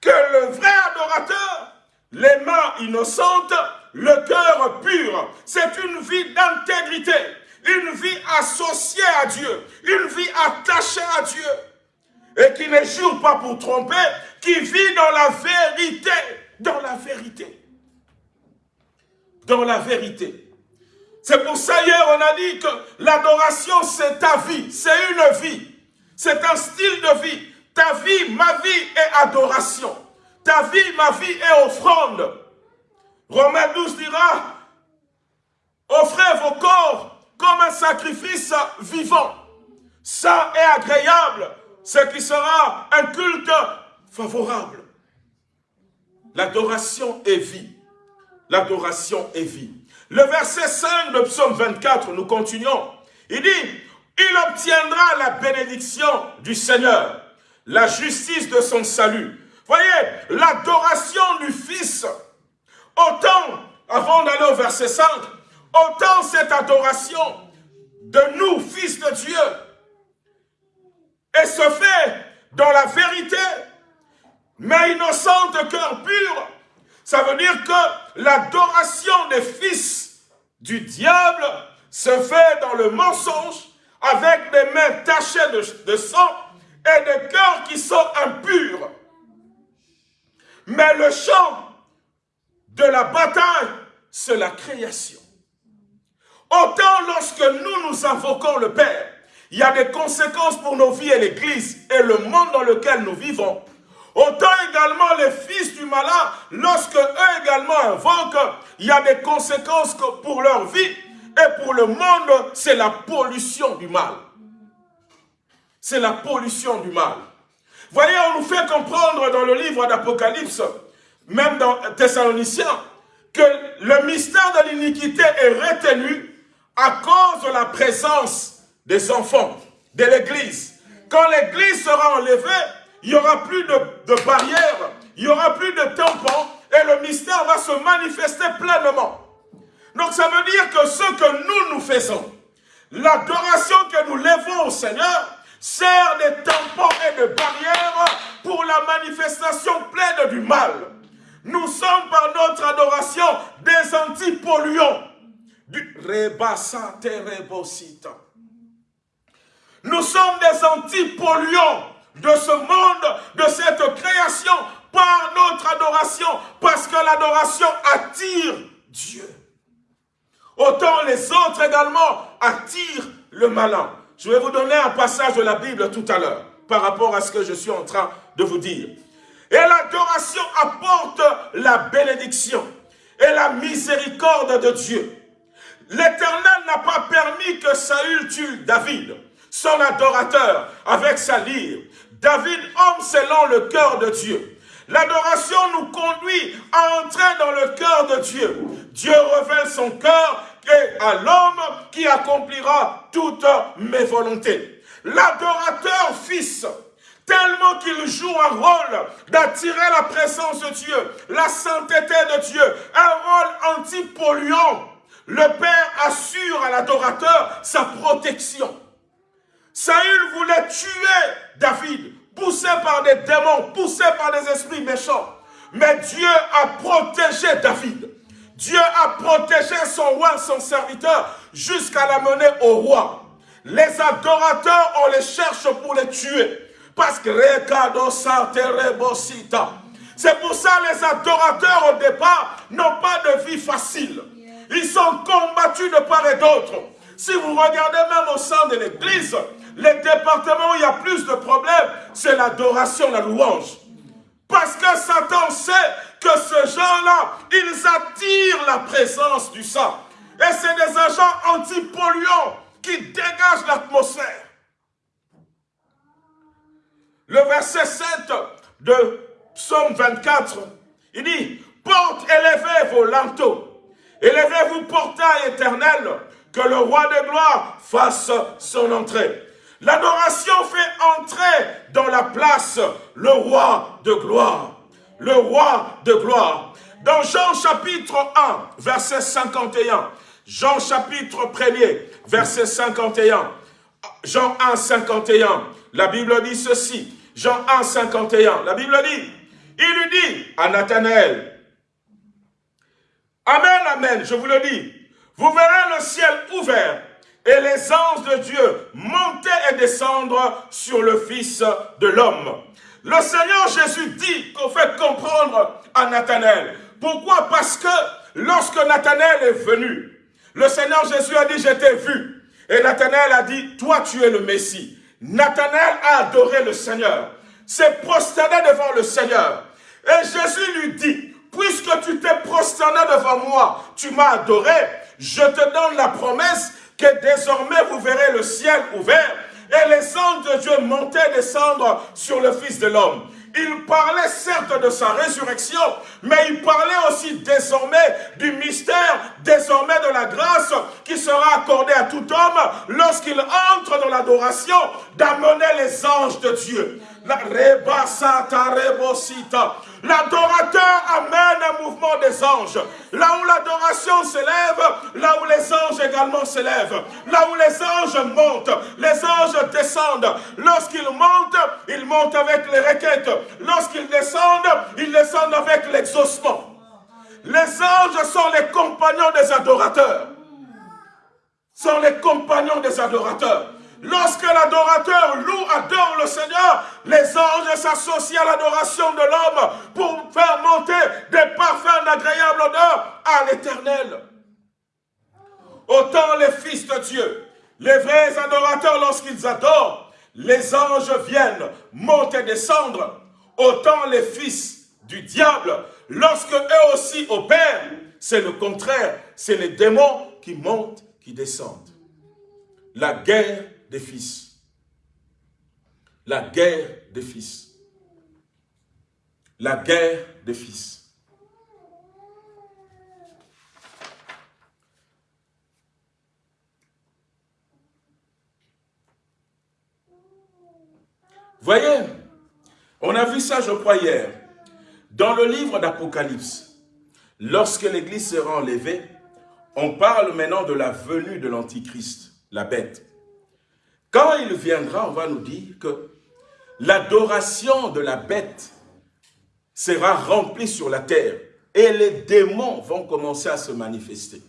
que le vrai adorateur, les mains innocentes, le cœur pur, c'est une vie d'intégrité, une vie associée à Dieu, une vie attachée à Dieu, et qui ne jure pas pour tromper, qui vit dans la vérité, dans la vérité, dans la vérité. C'est pour ça hier on a dit que l'adoration c'est ta vie, c'est une vie. C'est un style de vie. Ta vie, ma vie est adoration. Ta vie, ma vie est offrande. Romains 12 dira, offrez vos corps comme un sacrifice vivant, Ça est agréable, ce qui sera un culte favorable. L'adoration est vie. L'adoration est vie. Le verset 5 de psaume 24, nous continuons. Il dit, il obtiendra la bénédiction du Seigneur, la justice de son salut. Voyez, l'adoration du Fils, autant, avant d'aller au verset 5, autant cette adoration de nous, fils de Dieu, et se fait dans la vérité, mais innocente, cœur pur, ça veut dire que l'adoration des fils du diable se fait dans le mensonge, avec des mains tachées de, sang et des cœurs qui sont impurs. Mais le champ de la bataille, c'est la création. Autant lorsque nous nous invoquons le Père, il y a des conséquences pour nos vies et l'Église et le monde dans lequel nous vivons. Autant également les fils du malin, lorsque eux également invoquent, il y a des conséquences pour leur vie et pour le monde, c'est la pollution du mal. C'est la pollution du mal. Voyez, on nous fait comprendre dans le livre d'Apocalypse, même dans Thessaloniciens, que le mystère de l'iniquité est retenu à cause de la présence des enfants, de l'Église. Quand l'Église sera enlevée, il n'y aura plus de, de barrières, il n'y aura plus de tampons, et le mystère va se manifester pleinement. Donc ça veut dire que ce que nous, nous faisons, l'adoration que nous levons au Seigneur, sert de tampons et de barrières pour la manifestation pleine du mal. Nous sommes par notre adoration des antipolluants. Du Nous sommes des antipolluants de ce monde, de cette création, par notre adoration, parce que l'adoration attire Dieu. Autant les autres également attirent le malin. Je vais vous donner un passage de la Bible tout à l'heure par rapport à ce que je suis en train de vous dire. Et l'adoration apporte la bénédiction et la miséricorde de Dieu. L'Éternel n'a pas permis que Saül tue David, son adorateur, avec sa lyre. David homme selon le cœur de Dieu. L'adoration nous conduit à entrer dans le cœur de Dieu. Dieu révèle son cœur et à l'homme qui accomplira toutes mes volontés. L'adorateur fils, tellement qu'il joue un rôle d'attirer la présence de Dieu, la sainteté de Dieu, un rôle anti-polluant. Le Père assure à l'adorateur sa protection. Saül voulait tuer David, poussé par des démons, poussé par des esprits méchants. Mais Dieu a protégé David. Dieu a protégé son roi, son serviteur, jusqu'à l'amener au roi. Les adorateurs, on les cherche pour les tuer. Parce que c'est pour ça les adorateurs au départ n'ont pas de vie facile. Ils sont combattus de part et d'autre. Si vous regardez même au sein de l'église, les départements où il y a plus de problèmes, c'est l'adoration, la louange. Parce que Satan sait que ces gens-là, ils attirent la présence du sang. Et c'est des agents antipolluants qui dégagent l'atmosphère. Le verset 7 de Psaume 24, il dit, porte, élevez vos linteaux, élevez-vous portail éternel, que le roi de gloire fasse son entrée. L'adoration fait entrer dans la place le roi de gloire. Le roi de gloire. Dans Jean chapitre 1, verset 51, Jean chapitre 1er, verset 51, Jean 1, 51, la Bible dit ceci, Jean 1, 51, la Bible dit, il lui dit à Nathanaël, Amen, Amen, je vous le dis, vous verrez le ciel ouvert et les anges de Dieu monter et descendre sur le Fils de l'homme. Le Seigneur Jésus dit qu'on fait comprendre à Nathanaël. Pourquoi? Parce que lorsque Nathanaël est venu, le Seigneur Jésus a dit, je t'ai vu. Et Nathanaël a dit, toi tu es le Messie. Nathanaël a adoré le Seigneur, s'est prosterné devant le Seigneur. Et Jésus lui dit, puisque tu t'es prosterné devant moi, tu m'as adoré, je te donne la promesse que désormais vous verrez le ciel ouvert et les anges de Dieu monter et descendre sur le Fils de l'homme. Il parlait certes de sa résurrection, mais il parlait aussi désormais du mystère, désormais de la grâce qui sera accordée à tout homme lorsqu'il entre dans l'adoration, d'amener les anges de Dieu. L'adorateur amène un mouvement des anges. Là où l'adoration s'élève, là où les anges également s'élèvent. Là où les anges montent, les anges descendent. Lorsqu'ils montent, ils montent avec les requêtes. Lorsqu'ils descendent, ils descendent avec l'exaucement. Les anges sont les compagnons des adorateurs. Sont les compagnons des adorateurs. Lorsque l'adorateur loue, adore le Seigneur, les anges s'associent à l'adoration de l'homme pour faire monter des parfums d'agréable odeur à l'éternel. Autant les fils de Dieu, les vrais adorateurs, lorsqu'ils adorent, les anges viennent monter et descendre. Autant les fils du diable, lorsque eux aussi opèrent, c'est le contraire. C'est les démons qui montent, qui descendent. La guerre des fils. La guerre des fils. La guerre des fils. Voyez, on a vu ça, je crois, hier. Dans le livre d'Apocalypse, lorsque l'Église sera enlevée, on parle maintenant de la venue de l'Antichrist, la bête. Quand il viendra, on va nous dire que l'adoration de la bête sera remplie sur la terre et les démons vont commencer à se manifester.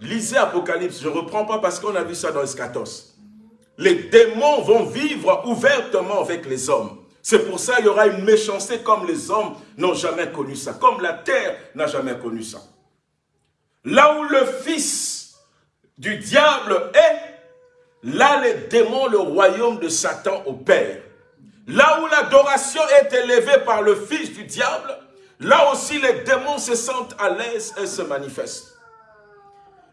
Lisez Apocalypse, je ne reprends pas parce qu'on a vu ça dans Eschatos. Les démons vont vivre ouvertement avec les hommes. C'est pour ça qu'il y aura une méchanceté comme les hommes n'ont jamais connu ça, comme la terre n'a jamais connu ça. Là où le fils du diable est, Là, les démons, le royaume de Satan opère. Là où l'adoration est élevée par le fils du diable, là aussi les démons se sentent à l'aise et se manifestent.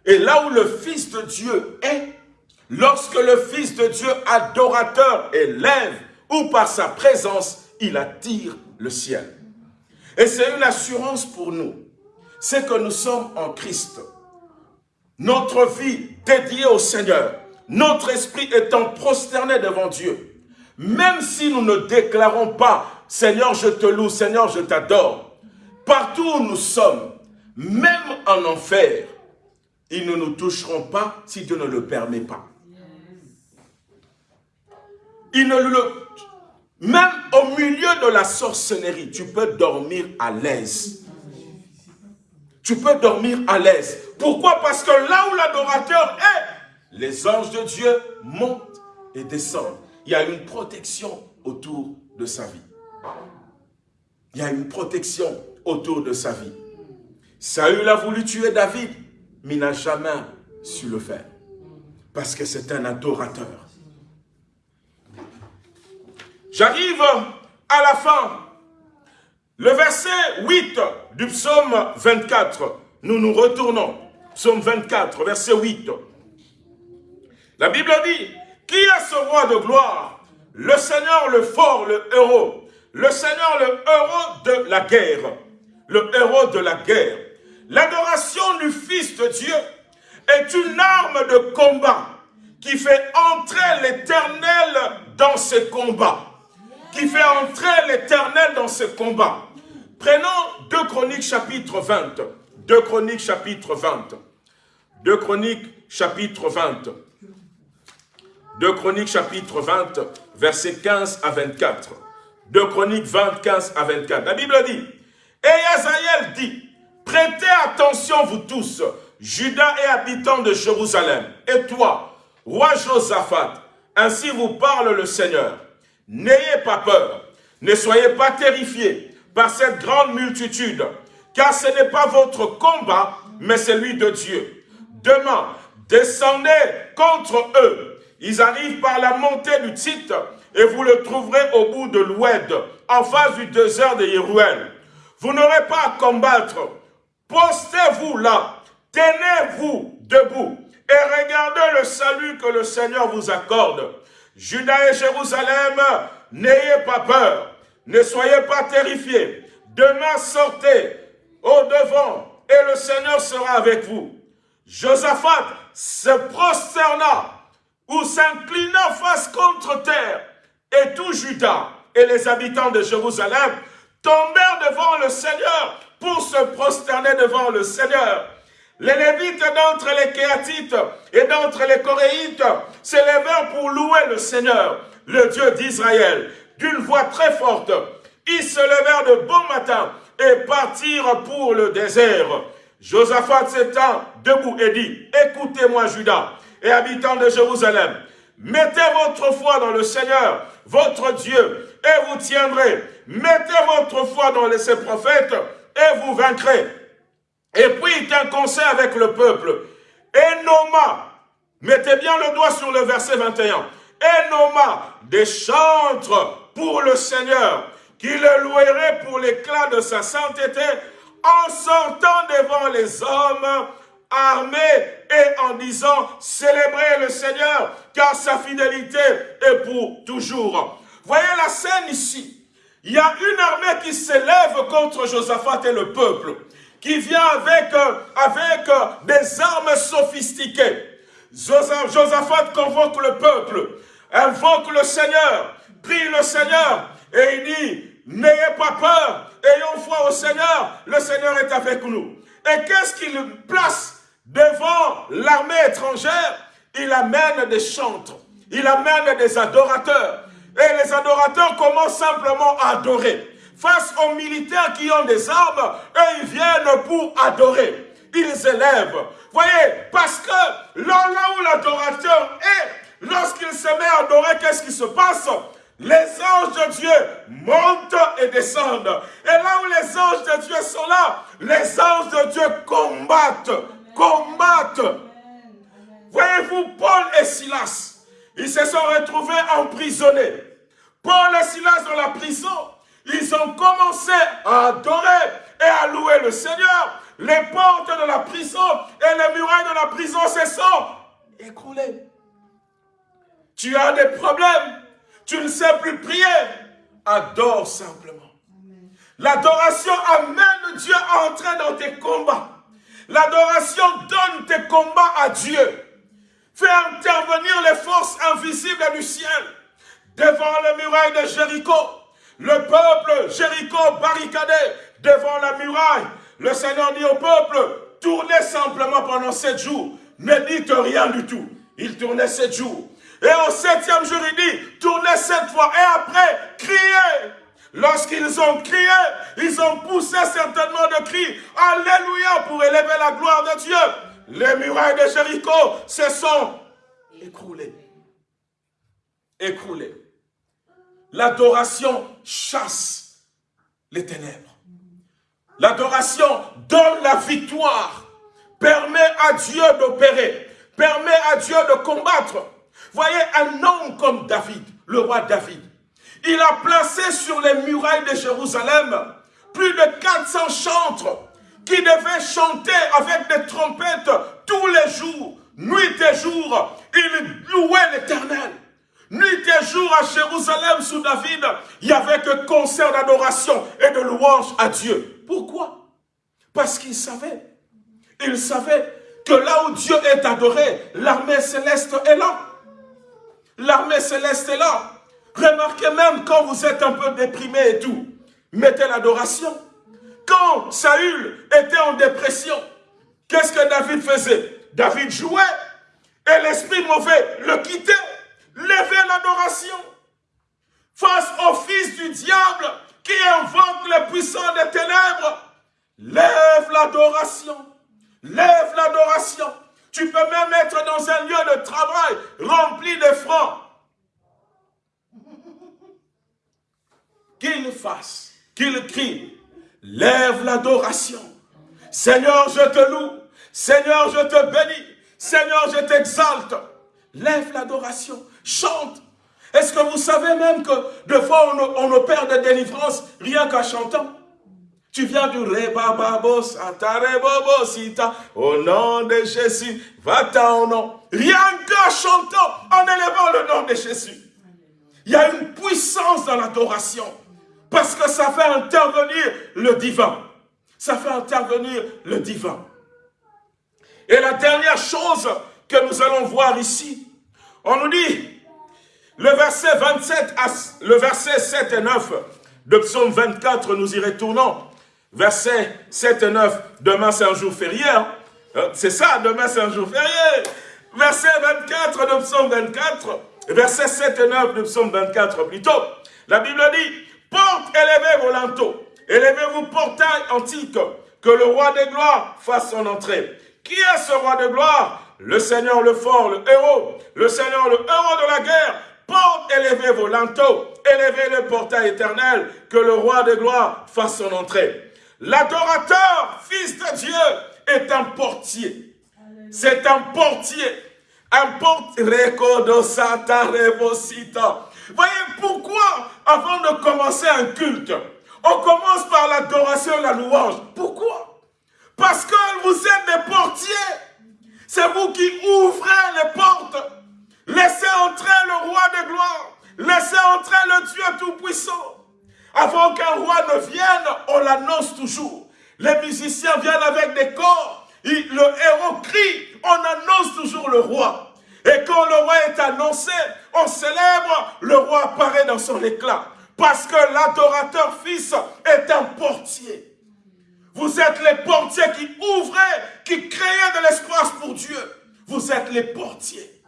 Et là où le fils de Dieu est, lorsque le fils de Dieu adorateur élève ou par sa présence, il attire le ciel. Et c'est une assurance pour nous, c'est que nous sommes en Christ. Notre vie dédiée au Seigneur, notre esprit étant prosterné devant Dieu, même si nous ne déclarons pas « Seigneur, je te loue, Seigneur, je t'adore », partout où nous sommes, même en enfer, ils ne nous toucheront pas si Dieu ne le permet pas. Ils ne le... Même au milieu de la sorcellerie, tu peux dormir à l'aise. Tu peux dormir à l'aise. Pourquoi? Parce que là où l'adorateur est, les anges de Dieu montent et descendent. Il y a une protection autour de sa vie. Il y a une protection autour de sa vie. Saül a voulu tuer David, mais il n'a jamais su le faire. Parce que c'est un adorateur. J'arrive à la fin. Le verset 8 du psaume 24. Nous nous retournons. Psaume 24, verset 8. La Bible dit, qui est ce roi de gloire? Le Seigneur, le fort, le héros, le Seigneur, le héros de la guerre. Le héros de la guerre. L'adoration du Fils de Dieu est une arme de combat qui fait entrer l'éternel dans ses combats. Qui fait entrer l'éternel dans ses combats. Prenons 2 Chroniques chapitre 20. 2 Chroniques chapitre 20. 2 Chroniques chapitre 20. 2 Chroniques chapitre 20, versets 15 à 24. 2 Chroniques 20, 15 à 24. La Bible dit, et Azaël dit, prêtez attention vous tous, Judas et habitants de Jérusalem, et toi, roi Josaphat, ainsi vous parle le Seigneur. N'ayez pas peur, ne soyez pas terrifiés par cette grande multitude, car ce n'est pas votre combat, mais celui de Dieu. Demain, descendez contre eux. Ils arrivent par la montée du titre, et vous le trouverez au bout de l'Oued, en face du désert de Yéruel. Vous n'aurez pas à combattre. Postez-vous là, tenez-vous debout, et regardez le salut que le Seigneur vous accorde. Judas et Jérusalem, n'ayez pas peur, ne soyez pas terrifiés. Demain, sortez au devant, et le Seigneur sera avec vous. Josaphat se prosterna ou s'inclina face contre terre, et tout Judas et les habitants de Jérusalem tombèrent devant le Seigneur pour se prosterner devant le Seigneur. Les Lévites d'entre les Kéatites et d'entre les Coréites s'élevèrent pour louer le Seigneur, le Dieu d'Israël, d'une voix très forte. Ils se levèrent de bon matin et partirent pour le désert. Josaphat s'étend debout et dit, écoutez-moi Judas et habitants de Jérusalem, mettez votre foi dans le Seigneur, votre Dieu, et vous tiendrez. Mettez votre foi dans ses prophètes, et vous vaincrez. Et puis il un conseil avec le peuple. Et nomma, mettez bien le doigt sur le verset 21, et nomma des chantres pour le Seigneur, qui le louerait pour l'éclat de sa sainteté, en sortant devant les hommes armés et en disant célébrez le Seigneur car sa fidélité est pour toujours. Voyez la scène ici. Il y a une armée qui s'élève contre Josaphat et le peuple, qui vient avec, euh, avec euh, des armes sophistiquées. Josaphat convoque le peuple, invoque le Seigneur, prie le Seigneur, et il dit, n'ayez pas peur, ayons foi au Seigneur, le Seigneur est avec nous. Et qu'est-ce qu'il place devant l'armée étrangère Il amène des chantres, il amène des adorateurs, et les adorateurs commencent simplement à adorer. Face aux militaires qui ont des armes, eux, ils viennent pour adorer. Ils élèvent. Voyez, parce que là, là où l'adorateur est, lorsqu'il se met à adorer, qu'est-ce qui se passe? Les anges de Dieu montent et descendent. Et là où les anges de Dieu sont là, les anges de Dieu combattent, combattent. Voyez-vous, Paul et Silas, ils se sont retrouvés emprisonnés. Paul et Silas dans la prison, ils ont commencé à adorer et à louer le Seigneur. Les portes de la prison et les murailles de la prison se sont écroulées. Tu as des problèmes, tu ne sais plus prier. Adore simplement. L'adoration amène Dieu à entrer dans tes combats. L'adoration donne tes combats à Dieu. Fais intervenir les forces invisibles du ciel devant la muraille de Jéricho. Le peuple Jéricho barricadé devant la muraille. Le Seigneur dit au peuple, tournez simplement pendant sept jours. Ne dites rien du tout. Il tournait sept jours. Et au septième jour, il dit, tournez sept fois. Et après, criez. Lorsqu'ils ont crié, ils ont poussé certainement de cris. Alléluia pour élever la gloire de Dieu. Les murailles de Jéricho se sont écroulées. Écroulées. L'adoration chasse les ténèbres. L'adoration donne la victoire, permet à Dieu d'opérer, permet à Dieu de combattre. Voyez un homme comme David, le roi David. Il a placé sur les murailles de Jérusalem plus de 400 chantres qui devaient chanter avec des trompettes tous les jours, nuit et jour. Il louait l'Éternel. Nuit et jour à Jérusalem sous David, il n'y avait que concert d'adoration et de louange à Dieu. Pourquoi? Parce qu'il savait. Il savait que là où Dieu est adoré, l'armée céleste est là. L'armée céleste est là. Remarquez même quand vous êtes un peu déprimé et tout, mettez l'adoration. Quand Saül était en dépression, qu'est-ce que David faisait? David jouait et l'esprit mauvais le quittait. Levez l'adoration face au fils du diable qui invoque les puissants des ténèbres. Lève l'adoration. Lève l'adoration. Tu peux même être dans un lieu de travail rempli de francs. Qu'il fasse, qu'il crie, lève l'adoration. Seigneur, je te loue. Seigneur, je te bénis. Seigneur, je t'exalte. Lève l'adoration. Chante. Est-ce que vous savez même que de fois on, opère des délivrances rien qu'en chantant? Tu viens du rebababo satarebobo sita au nom de Jésus, va-t'en au nom. Rien qu'en chantant, en élevant le nom de Jésus. Il y a une puissance dans l'adoration. Parce que ça fait intervenir le divin. Ça fait intervenir le divin. Et la dernière chose que nous allons voir ici, on nous dit, le verset 27, le verset 7 et 9 de psaume 24, nous y retournons. Verset 7 et 9, demain c'est un jour férié. Hein. Euh, c'est ça, demain c'est un jour férié. Verset 24 de psaume 24, verset 7 et 9 de psaume 24 plutôt. La Bible dit, porte, élevez vos linteaux, élevez-vous portail antique, que le roi des gloires fasse son entrée. Qui est ce roi de gloire? Le Seigneur le fort, le héros, le Seigneur le héros de la guerre. Porte, élevez vos linteaux, élevez le portail éternel, que le roi de gloire fasse son entrée. L'adorateur, fils de Dieu, est un portier. C'est un portier. Un portier. Voyez pourquoi, avant de commencer un culte, on commence par l'adoration et la louange? Pourquoi? Parce que vous êtes des portiers. C'est vous qui ouvrez les portes. Laissez entrer le roi de gloire. Laissez entrer le Dieu Tout-Puissant. Avant qu'un roi ne vienne, on l'annonce toujours. Les musiciens viennent avec des corps. le héros crie. On annonce toujours le roi. Et quand le roi est annoncé, on célèbre, le roi apparaît dans son éclat. Parce que l'adorateur fils est un portier. Vous êtes les portiers qui ouvraient, qui créaient de l'espace pour Dieu. Vous êtes les portiers.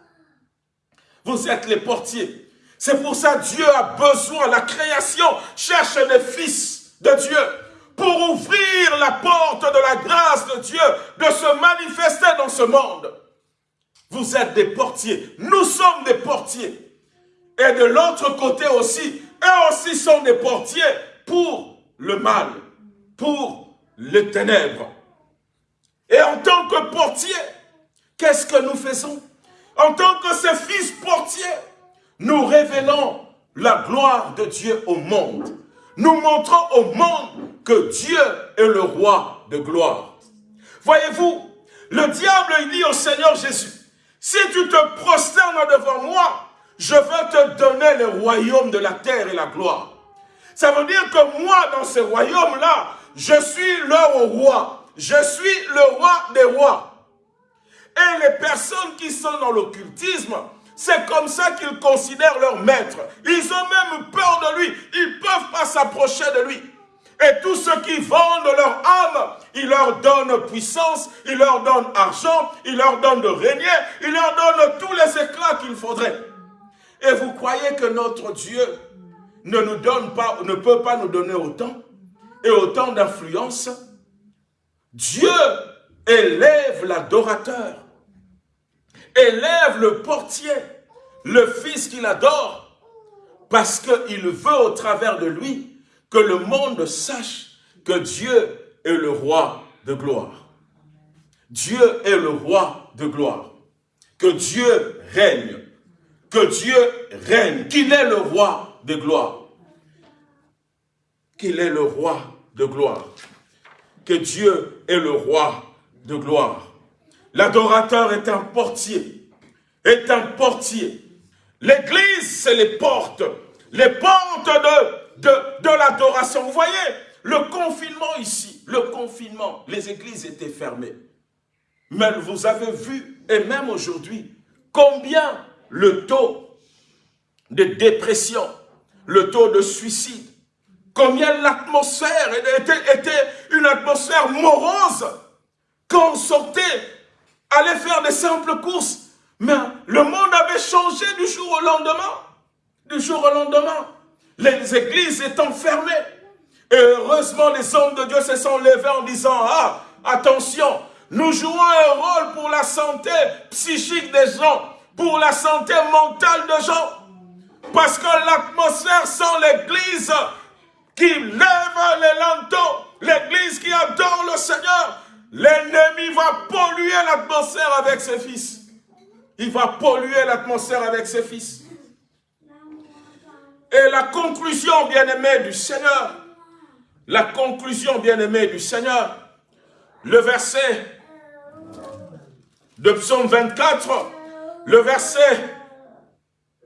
Vous êtes les portiers. C'est pour ça que Dieu a besoin, la création cherche des fils de Dieu pour ouvrir la porte de la grâce de Dieu, de se manifester dans ce monde. Vous êtes des portiers, nous sommes des portiers. Et de l'autre côté aussi, eux aussi sont des portiers pour le mal, pour les ténèbres. Et en tant que portier, qu'est-ce que nous faisons? En tant que ces fils portiers, nous révélons la gloire de Dieu au monde. Nous montrons au monde que Dieu est le roi de gloire. Voyez-vous, le diable dit au Seigneur Jésus, si tu te prosternes devant moi, je veux te donner le royaume de la terre et la gloire. Ça veut dire que moi, dans ce royaume-là, je suis le roi. Je suis le roi des rois. Et les personnes qui sont dans l'occultisme, c'est comme ça qu'ils considèrent leur maître. Ils ont même peur de lui. Ils ne peuvent pas s'approcher de lui. Et tous ceux qui vendent leur âme, ils leur donnent puissance, ils leur donnent argent, ils leur donnent de régner, ils leur donnent tous les éclats qu'il faudrait. Et vous croyez que notre Dieu ne nous donne pas, ne peut pas nous donner autant et autant d'influence? Dieu élève l'adorateur élève le portier, le fils qu'il adore, parce qu'il veut au travers de lui que le monde sache que Dieu est le roi de gloire. Dieu est le roi de gloire. Que Dieu règne. Que Dieu règne. Qu'il est le roi de gloire. Qu'il est le roi de gloire. Que Dieu est le roi de gloire. L'adorateur est un portier, est un portier. L'église, c'est les portes. Les portes de, de, l'adoration. Vous voyez, le confinement ici, le confinement, les églises étaient fermées. Mais vous avez vu, et même aujourd'hui, combien le taux de dépression, le taux de suicide, combien l'atmosphère était, était, une atmosphère morose. Quand on sortait, allait faire des simples courses, mais le monde avait changé du jour au lendemain. Du jour au lendemain. Les églises étant fermées. Et heureusement, les hommes de Dieu se sont levés en disant, ah, attention, nous jouons un rôle pour la santé psychique des gens, pour la santé mentale des gens. Parce que l'atmosphère sans l'église qui lève les lantaux, l'église qui adore le Seigneur, l'ennemi va polluer l'atmosphère avec ses fils. Il va polluer l'atmosphère avec ses fils. Et la conclusion, bien-aimé du Seigneur, la conclusion, bien-aimé du Seigneur, le verset de Psaume 24, le verset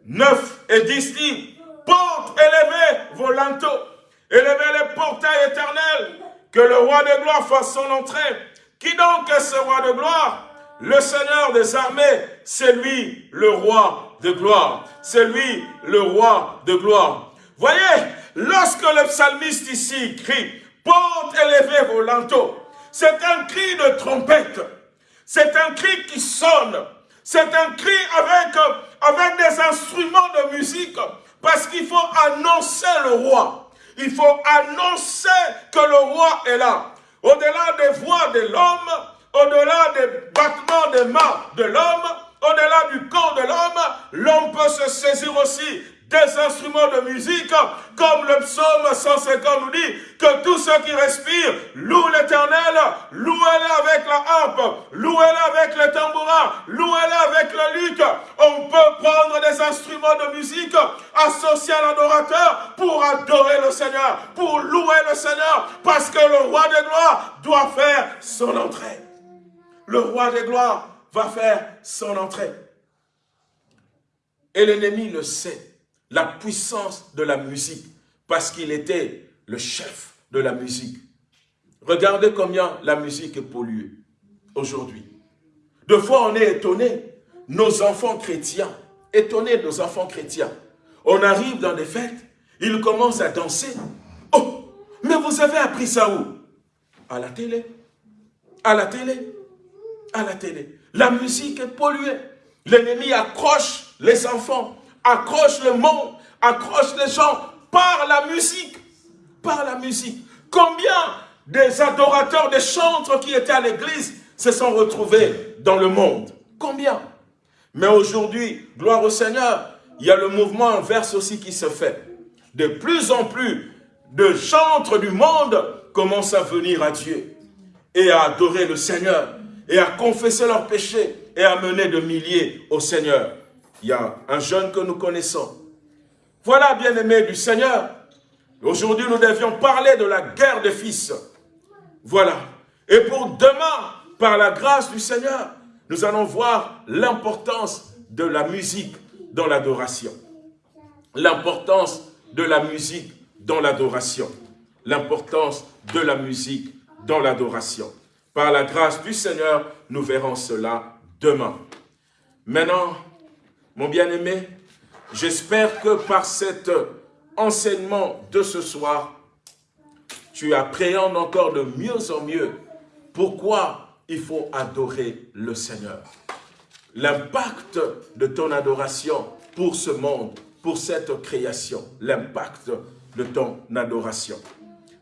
9 et 10 dit, porte élevée vos linteaux, élevez les portails éternels, que le roi de gloire fasse son entrée. Qui donc est ce roi de gloire? Le Seigneur des armées, c'est lui le roi de gloire. C'est lui le roi de gloire. Voyez, lorsque le psalmiste ici crie, porte élevée vos linteaux, c'est un cri de trompette. C'est un cri qui sonne. C'est un cri avec, avec des instruments de musique. Parce qu'il faut annoncer le roi. Il faut annoncer que le roi est là. Au-delà des voix de l'homme, au-delà des battements des mains de l'homme, au-delà du corps de l'homme, l'homme peut se saisir aussi des instruments de musique, comme le psaume 150 nous dit, que tous ceux qui respirent louent l'éternel, louez-le avec la harpe, louez-le avec le tambourin, louez-le avec le luth. On peut prendre des instruments de musique associés à l'adorateur pour adorer le Seigneur, pour louer le Seigneur, parce que le roi des gloires doit faire son entrée. Le roi des gloires va faire son entrée. Et l'ennemi le sait la puissance de la musique, parce qu'il était le chef de la musique. Regardez combien la musique est polluée aujourd'hui. De fois, on est étonné, nos enfants chrétiens, étonnés nos enfants chrétiens. On arrive dans des fêtes, ils commencent à danser. Oh, mais vous avez appris ça où? À la télé. À la télé. À la télé. La musique est polluée. L'ennemi accroche les enfants accroche le monde, accroche les gens par la musique. Par la musique. Combien des adorateurs, des chantres qui étaient à l'église se sont retrouvés dans le monde? Combien? Mais aujourd'hui, gloire au Seigneur, il y a le mouvement inverse aussi qui se fait. De plus en plus de chantres du monde commencent à venir à Dieu et à adorer le Seigneur et à confesser leurs péchés et à mener de milliers au Seigneur il y a un jeune que nous connaissons. Voilà, bien-aimé du Seigneur. Aujourd'hui, nous devions parler de la guerre des fils. Voilà. Et pour demain, par la grâce du Seigneur, nous allons voir l'importance de la musique dans l'adoration. L'importance de la musique dans l'adoration. L'importance de la musique dans l'adoration. Par la grâce du Seigneur, nous verrons cela demain. Maintenant, mon bien-aimé, j'espère que par cet enseignement de ce soir, tu appréhendes encore de mieux en mieux pourquoi il faut adorer le Seigneur. L'impact de ton adoration pour ce monde, pour cette création, l'impact de ton adoration.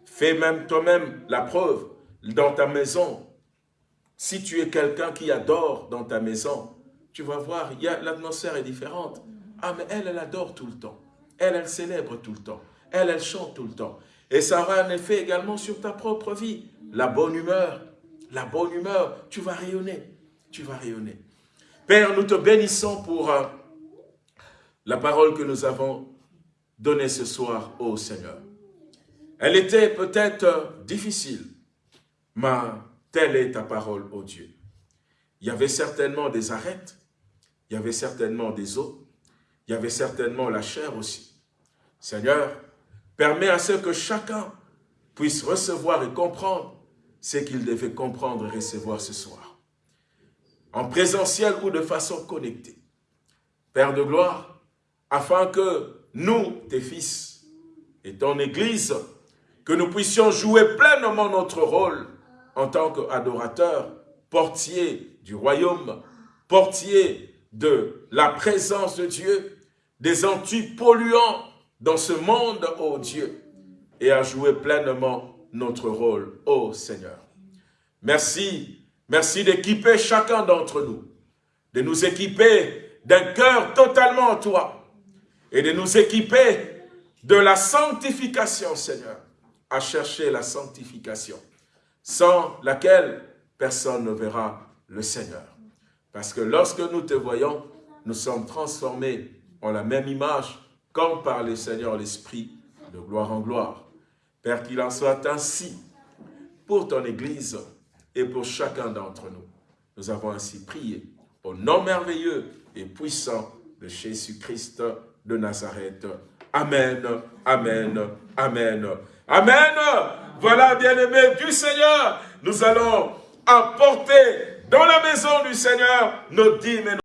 Fais même toi-même la preuve dans ta maison. Si tu es quelqu'un qui adore dans ta maison, tu vas voir, l'atmosphère est différente. Ah, mais elle, elle adore tout le temps. Elle, elle célèbre tout le temps. Elle, elle chante tout le temps. Et ça aura un effet également sur ta propre vie. La bonne humeur, la bonne humeur, tu vas rayonner. Tu vas rayonner. Père, nous te bénissons pour euh, la parole que nous avons donnée ce soir au Seigneur. Elle était peut-être euh, difficile, mais telle est ta parole, ô Dieu. Il y avait certainement des arêtes, il y avait certainement des eaux, il y avait certainement la chair aussi. Seigneur, permets à ce que chacun puisse recevoir et comprendre ce qu'il devait comprendre et recevoir ce soir. En présentiel ou de façon connectée. Père de gloire, afin que nous, tes fils, et ton Église, que nous puissions jouer pleinement notre rôle en tant qu'adorateurs, portiers du royaume, portiers de la présence de Dieu, des antipolluants dans ce monde, ô Dieu, et à jouer pleinement notre rôle, ô Seigneur. Merci, merci d'équiper chacun d'entre nous, de nous équiper d'un cœur totalement en toi, et de nous équiper de la sanctification, Seigneur, à chercher la sanctification, sans laquelle personne ne verra le Seigneur. Parce que lorsque nous te voyons, nous sommes transformés en la même image, comme par le Seigneur l'Esprit, de gloire en gloire. Père, qu'il en soit ainsi pour ton Église et pour chacun d'entre nous. Nous avons ainsi prié au nom merveilleux et puissant de Jésus-Christ de Nazareth. Amen, Amen, Amen, Amen. Voilà, bien-aimés du Seigneur, nous allons apporter dans la maison du Seigneur nos dîmes et